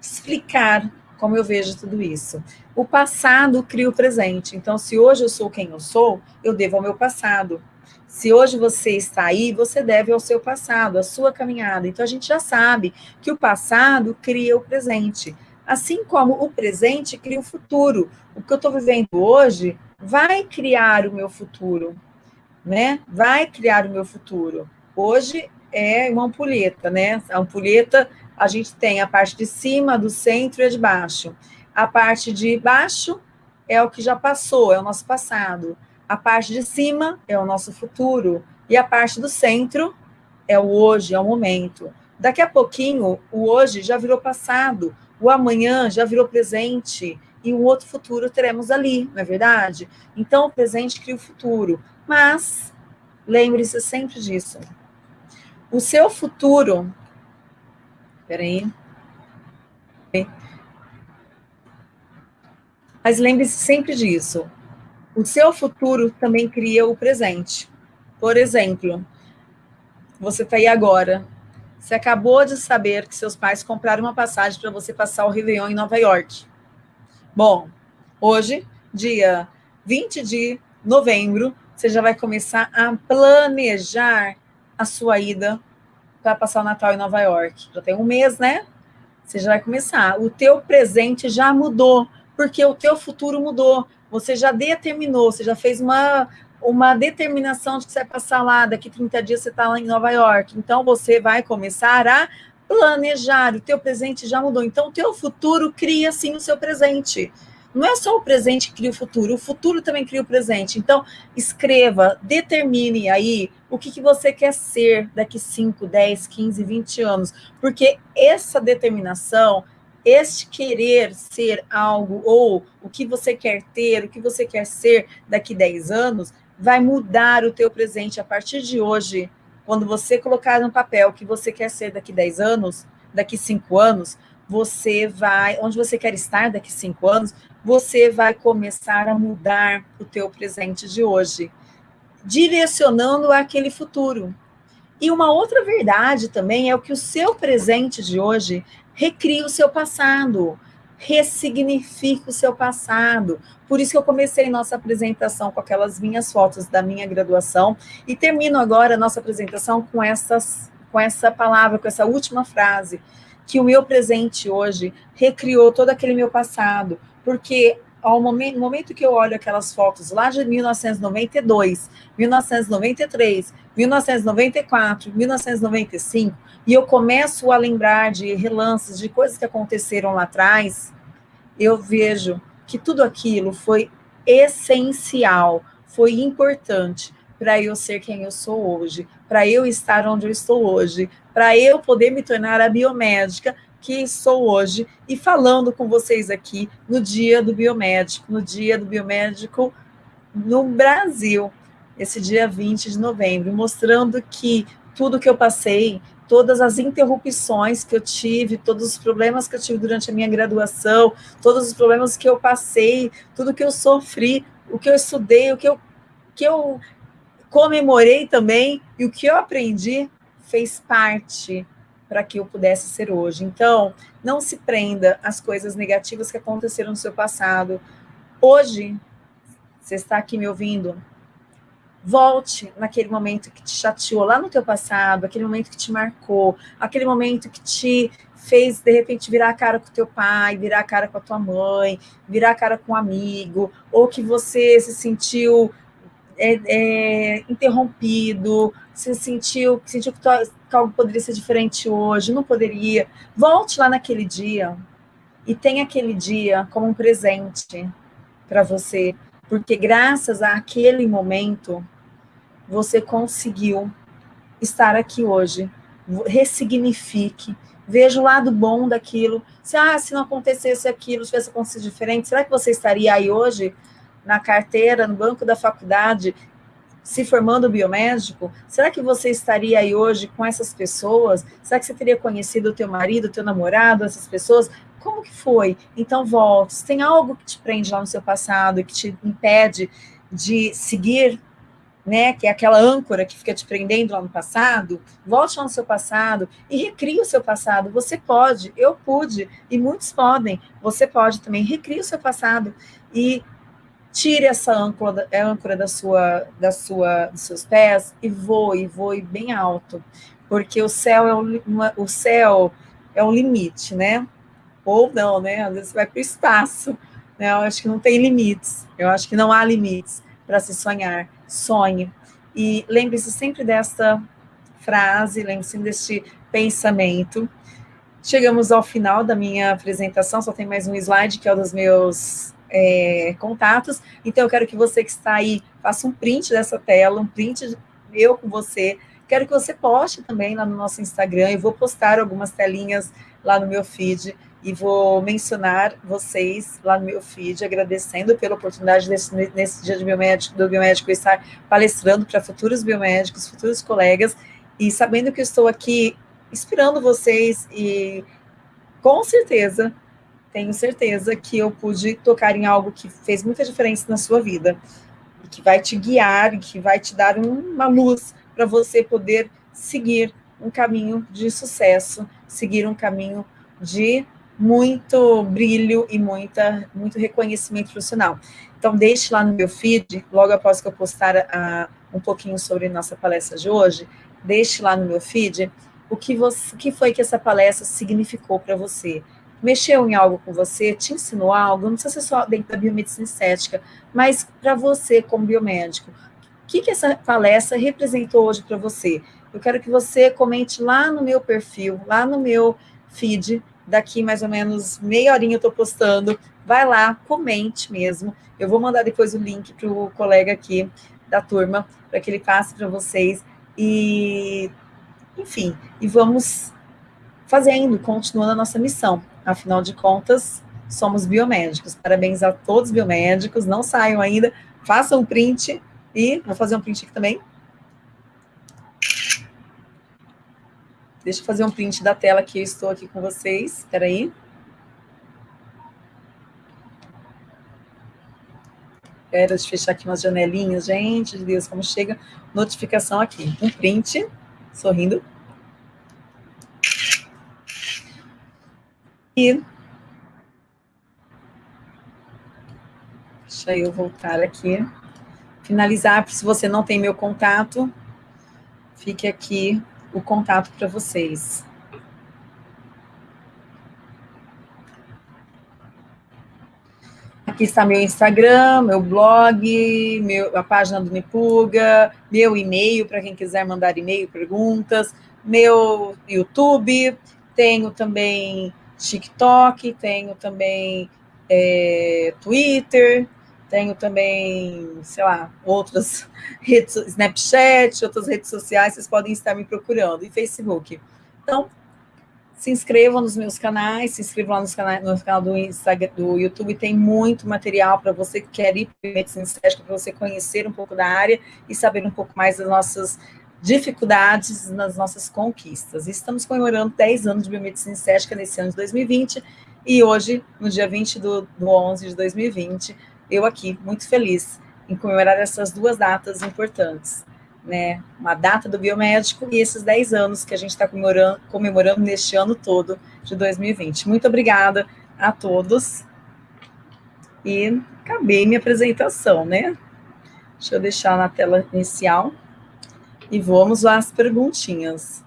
explicar como eu vejo tudo isso. O passado cria o presente. Então, se hoje eu sou quem eu sou, eu devo ao meu passado. Se hoje você está aí, você deve ao seu passado, à sua caminhada. Então, a gente já sabe que o passado cria o presente. Assim como o presente cria o futuro. O que eu estou vivendo hoje vai criar o meu futuro, né? Vai criar o meu futuro. Hoje é uma ampulheta, né? A ampulheta, a gente tem a parte de cima, do centro e a de baixo. A parte de baixo é o que já passou, é o nosso passado. A parte de cima é o nosso futuro. E a parte do centro é o hoje, é o momento. Daqui a pouquinho, o hoje já virou passado, o amanhã já virou presente, e um outro futuro teremos ali, não é verdade? Então, o presente cria o futuro. Mas, lembre-se sempre disso. O seu futuro. Peraí. Mas lembre-se sempre disso. O seu futuro também cria o presente. Por exemplo, você está aí agora. Você acabou de saber que seus pais compraram uma passagem para você passar o Réveillon em Nova York. Bom, hoje, dia 20 de novembro, você já vai começar a planejar a sua ida para passar o Natal em Nova York. Já tem um mês, né? Você já vai começar. O teu presente já mudou, porque o teu futuro mudou. Você já determinou, você já fez uma, uma determinação de que você vai passar lá, daqui 30 dias você está lá em Nova York. Então, você vai começar a planejar. O teu presente já mudou. Então, o teu futuro cria, sim, o seu presente. Não é só o presente que cria o futuro, o futuro também cria o presente. Então, escreva, determine aí o que, que você quer ser daqui 5, 10, 15, 20 anos. Porque essa determinação, este querer ser algo, ou o que você quer ter, o que você quer ser daqui 10 anos, vai mudar o teu presente a partir de hoje. Quando você colocar no papel o que você quer ser daqui 10 anos, daqui 5 anos, você vai, onde você quer estar daqui cinco anos, você vai começar a mudar o teu presente de hoje, direcionando aquele futuro. E uma outra verdade também é o que o seu presente de hoje recria o seu passado, ressignifica o seu passado. Por isso que eu comecei nossa apresentação com aquelas minhas fotos da minha graduação. E termino agora nossa apresentação com essas com essa palavra, com essa última frase que o meu presente hoje recriou todo aquele meu passado, porque ao momento, momento que eu olho aquelas fotos lá de 1992, 1993, 1994, 1995, e eu começo a lembrar de relances, de coisas que aconteceram lá atrás, eu vejo que tudo aquilo foi essencial, foi importante para eu ser quem eu sou hoje, para eu estar onde eu estou hoje, para eu poder me tornar a biomédica que sou hoje e falando com vocês aqui no dia do biomédico, no dia do biomédico no Brasil, esse dia 20 de novembro, mostrando que tudo que eu passei, todas as interrupções que eu tive, todos os problemas que eu tive durante a minha graduação, todos os problemas que eu passei, tudo que eu sofri, o que eu estudei, o que eu, que eu comemorei também e o que eu aprendi fez parte para que eu pudesse ser hoje. Então, não se prenda às coisas negativas que aconteceram no seu passado. Hoje, você está aqui me ouvindo, volte naquele momento que te chateou lá no teu passado, aquele momento que te marcou, aquele momento que te fez, de repente, virar a cara com o teu pai, virar a cara com a tua mãe, virar a cara com um amigo, ou que você se sentiu é, é, interrompido, se sentiu, sentiu que, que algo poderia ser diferente hoje, não poderia. Volte lá naquele dia e tenha aquele dia como um presente para você, porque graças àquele momento você conseguiu estar aqui hoje. Ressignifique, veja o lado bom daquilo. Se, ah, se não acontecesse aquilo, se tivesse acontecido diferente, será que você estaria aí hoje? Na carteira, no banco da faculdade, se formando biomédico, será que você estaria aí hoje com essas pessoas? Será que você teria conhecido o teu marido, o teu namorado, essas pessoas? Como que foi? Então volte. Se tem algo que te prende lá no seu passado, que te impede de seguir né, que é aquela âncora que fica te prendendo lá no passado, volte lá no seu passado e recrie o seu passado. Você pode, eu pude, e muitos podem. Você pode também, recrie o seu passado e tire essa âncora, âncora da sua, da sua, dos seus pés e voe, voe bem alto, porque o céu é o, o céu é um limite, né? Ou não, né? Às vezes você vai para o espaço, né? Eu acho que não tem limites, eu acho que não há limites para se sonhar. Sonhe. E lembre-se sempre desta frase, lembre-se deste pensamento. Chegamos ao final da minha apresentação, só tem mais um slide, que é o dos meus é, contatos. Então, eu quero que você que está aí faça um print dessa tela, um print eu com você. Quero que você poste também lá no nosso Instagram. Eu vou postar algumas telinhas lá no meu feed e vou mencionar vocês lá no meu feed, agradecendo pela oportunidade desse, nesse dia de biomédico, do biomédico estar palestrando para futuros biomédicos, futuros colegas, e sabendo que eu estou aqui inspirando vocês e com certeza, tenho certeza que eu pude tocar em algo que fez muita diferença na sua vida, e que vai te guiar, e que vai te dar uma luz para você poder seguir um caminho de sucesso, seguir um caminho de muito brilho e muita, muito reconhecimento profissional. Então, deixe lá no meu feed, logo após que eu postar a, um pouquinho sobre nossa palestra de hoje, deixe lá no meu feed o que, você, o que foi que essa palestra significou para você. Mexeu em algo com você, te ensinou algo, não precisa ser só dentro da biomedicina estética, mas para você como biomédico. O que, que essa palestra representou hoje para você? Eu quero que você comente lá no meu perfil, lá no meu feed, daqui mais ou menos meia horinha eu estou postando. Vai lá, comente mesmo. Eu vou mandar depois o link para o colega aqui da turma, para que ele passe para vocês. E, enfim, e vamos fazendo, continuando a nossa missão. Afinal de contas, somos biomédicos. Parabéns a todos os biomédicos. Não saiam ainda, façam um print. E vou fazer um print aqui também Deixa eu fazer um print da tela que eu estou aqui com vocês. Espera aí. Espera, deixa eu fechar aqui umas janelinhas. Gente de Deus, como chega notificação aqui. Um print, sorrindo. Deixa eu voltar aqui. Finalizar, se você não tem meu contato, fique aqui o contato para vocês. Aqui está meu Instagram, meu blog, meu, a página do Nipuga, meu e-mail para quem quiser mandar e-mail, perguntas, meu YouTube, tenho também TikTok, tenho também é, Twitter, tenho também, sei lá, outras *laughs* redes, Snapchat, outras redes sociais, vocês podem estar me procurando, e Facebook. Então, se inscrevam nos meus canais, se inscrevam lá nos canais, no canal do, Instagram, do YouTube, tem muito material para você que quer ir para medicina estética, para você conhecer um pouco da área e saber um pouco mais das nossas dificuldades, nas nossas conquistas. Estamos comemorando 10 anos de biomedicina estética nesse ano de 2020, e hoje, no dia 20 do, do 11 de 2020, eu aqui, muito feliz em comemorar essas duas datas importantes, né? Uma data do biomédico e esses 10 anos que a gente está comemorando, comemorando neste ano todo de 2020. Muito obrigada a todos. E acabei minha apresentação, né? Deixa eu deixar na tela inicial. E vamos às perguntinhas.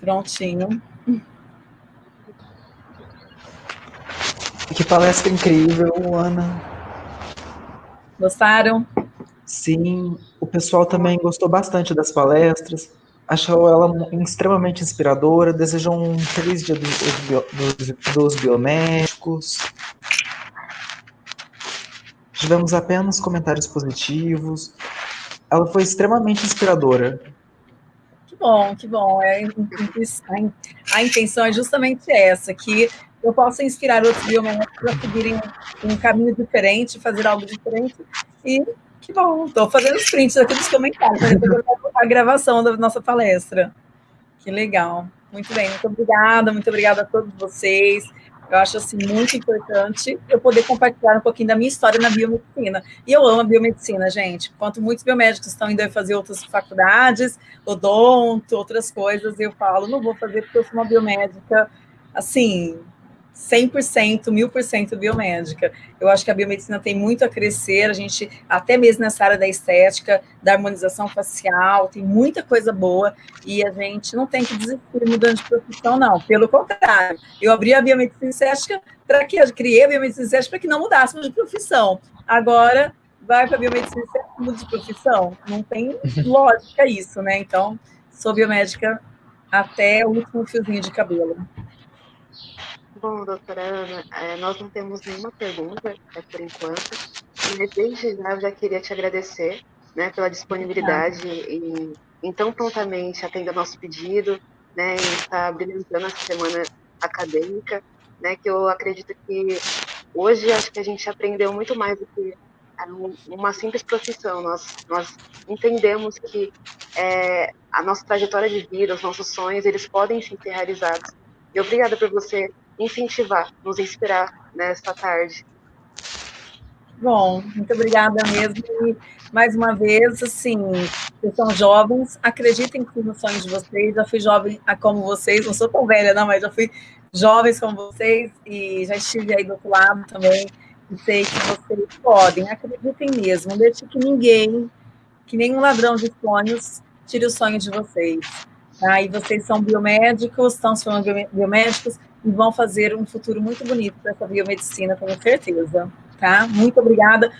Prontinho. Que palestra incrível, Ana. Gostaram? Sim, o pessoal também gostou bastante das palestras, achou ela extremamente inspiradora, desejou um feliz dia dos, dos, dos biomédicos. Tivemos apenas comentários positivos. Ela foi extremamente inspiradora bom, que bom. É, a intenção é justamente essa, que eu possa inspirar outros biomédicos a seguirem um caminho diferente, fazer algo diferente. E que bom, estou fazendo os prints aqui dos comentários, a gravação da nossa palestra. Que legal. Muito bem, muito obrigada, muito obrigada a todos vocês. Eu acho assim muito importante eu poder compartilhar um pouquinho da minha história na biomedicina. E eu amo a biomedicina, gente. Enquanto muitos biomédicos estão indo fazer outras faculdades, odonto, outras coisas, eu falo, não vou fazer porque eu sou uma biomédica assim, 100%, 1000% biomédica. Eu acho que a biomedicina tem muito a crescer, a gente, até mesmo nessa área da estética, da harmonização facial, tem muita coisa boa, e a gente não tem que desistir mudando de profissão, não. Pelo contrário, eu abri a biomedicina estética para que eu criei a biomedicina estética para que não mudássemos de profissão. Agora, vai para a biomedicina estética muda de profissão? Não tem *laughs* lógica isso, né? Então, sou biomédica até o último fiozinho de cabelo. Bom, doutora Ana, é, nós não temos nenhuma pergunta é, por enquanto, mas desde já eu já queria te agradecer né, pela disponibilidade em, em tão prontamente atender nosso pedido, né, em estar brilhantando essa semana acadêmica, né, que eu acredito que hoje acho que a gente aprendeu muito mais do que uma simples profissão. Nós, nós entendemos que é, a nossa trajetória de vida, os nossos sonhos, eles podem sim ser realizados. E obrigada por você incentivar, nos inspirar nesta tarde. Bom, muito obrigada mesmo. E, mais uma vez, assim, vocês são jovens, acreditem nos sonhos de vocês. Já fui jovem como vocês, não sou tão velha, não, mas já fui jovens como vocês e já estive aí do outro lado também. E sei que vocês podem, acreditem mesmo. Deixe que ninguém, que nenhum ladrão de sonhos, tire o sonho de vocês. Tá? E vocês são biomédicos, estão se falando biomédicos, e vão fazer um futuro muito bonito para essa biomedicina, tenho certeza. Tá? Muito obrigada.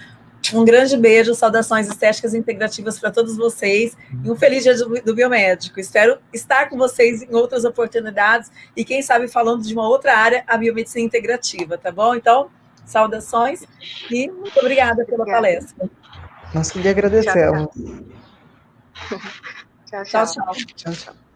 Um grande beijo, saudações estéticas integrativas para todos vocês e um feliz dia do, do, biomédico. Espero estar com vocês em outras oportunidades e, quem sabe, falando de uma outra área, a biomedicina integrativa, tá bom? Então, saudações e muito obrigada pela obrigada. palestra. Nós que lhe agradecemos. tchau, tchau. tchau, tchau. tchau, tchau.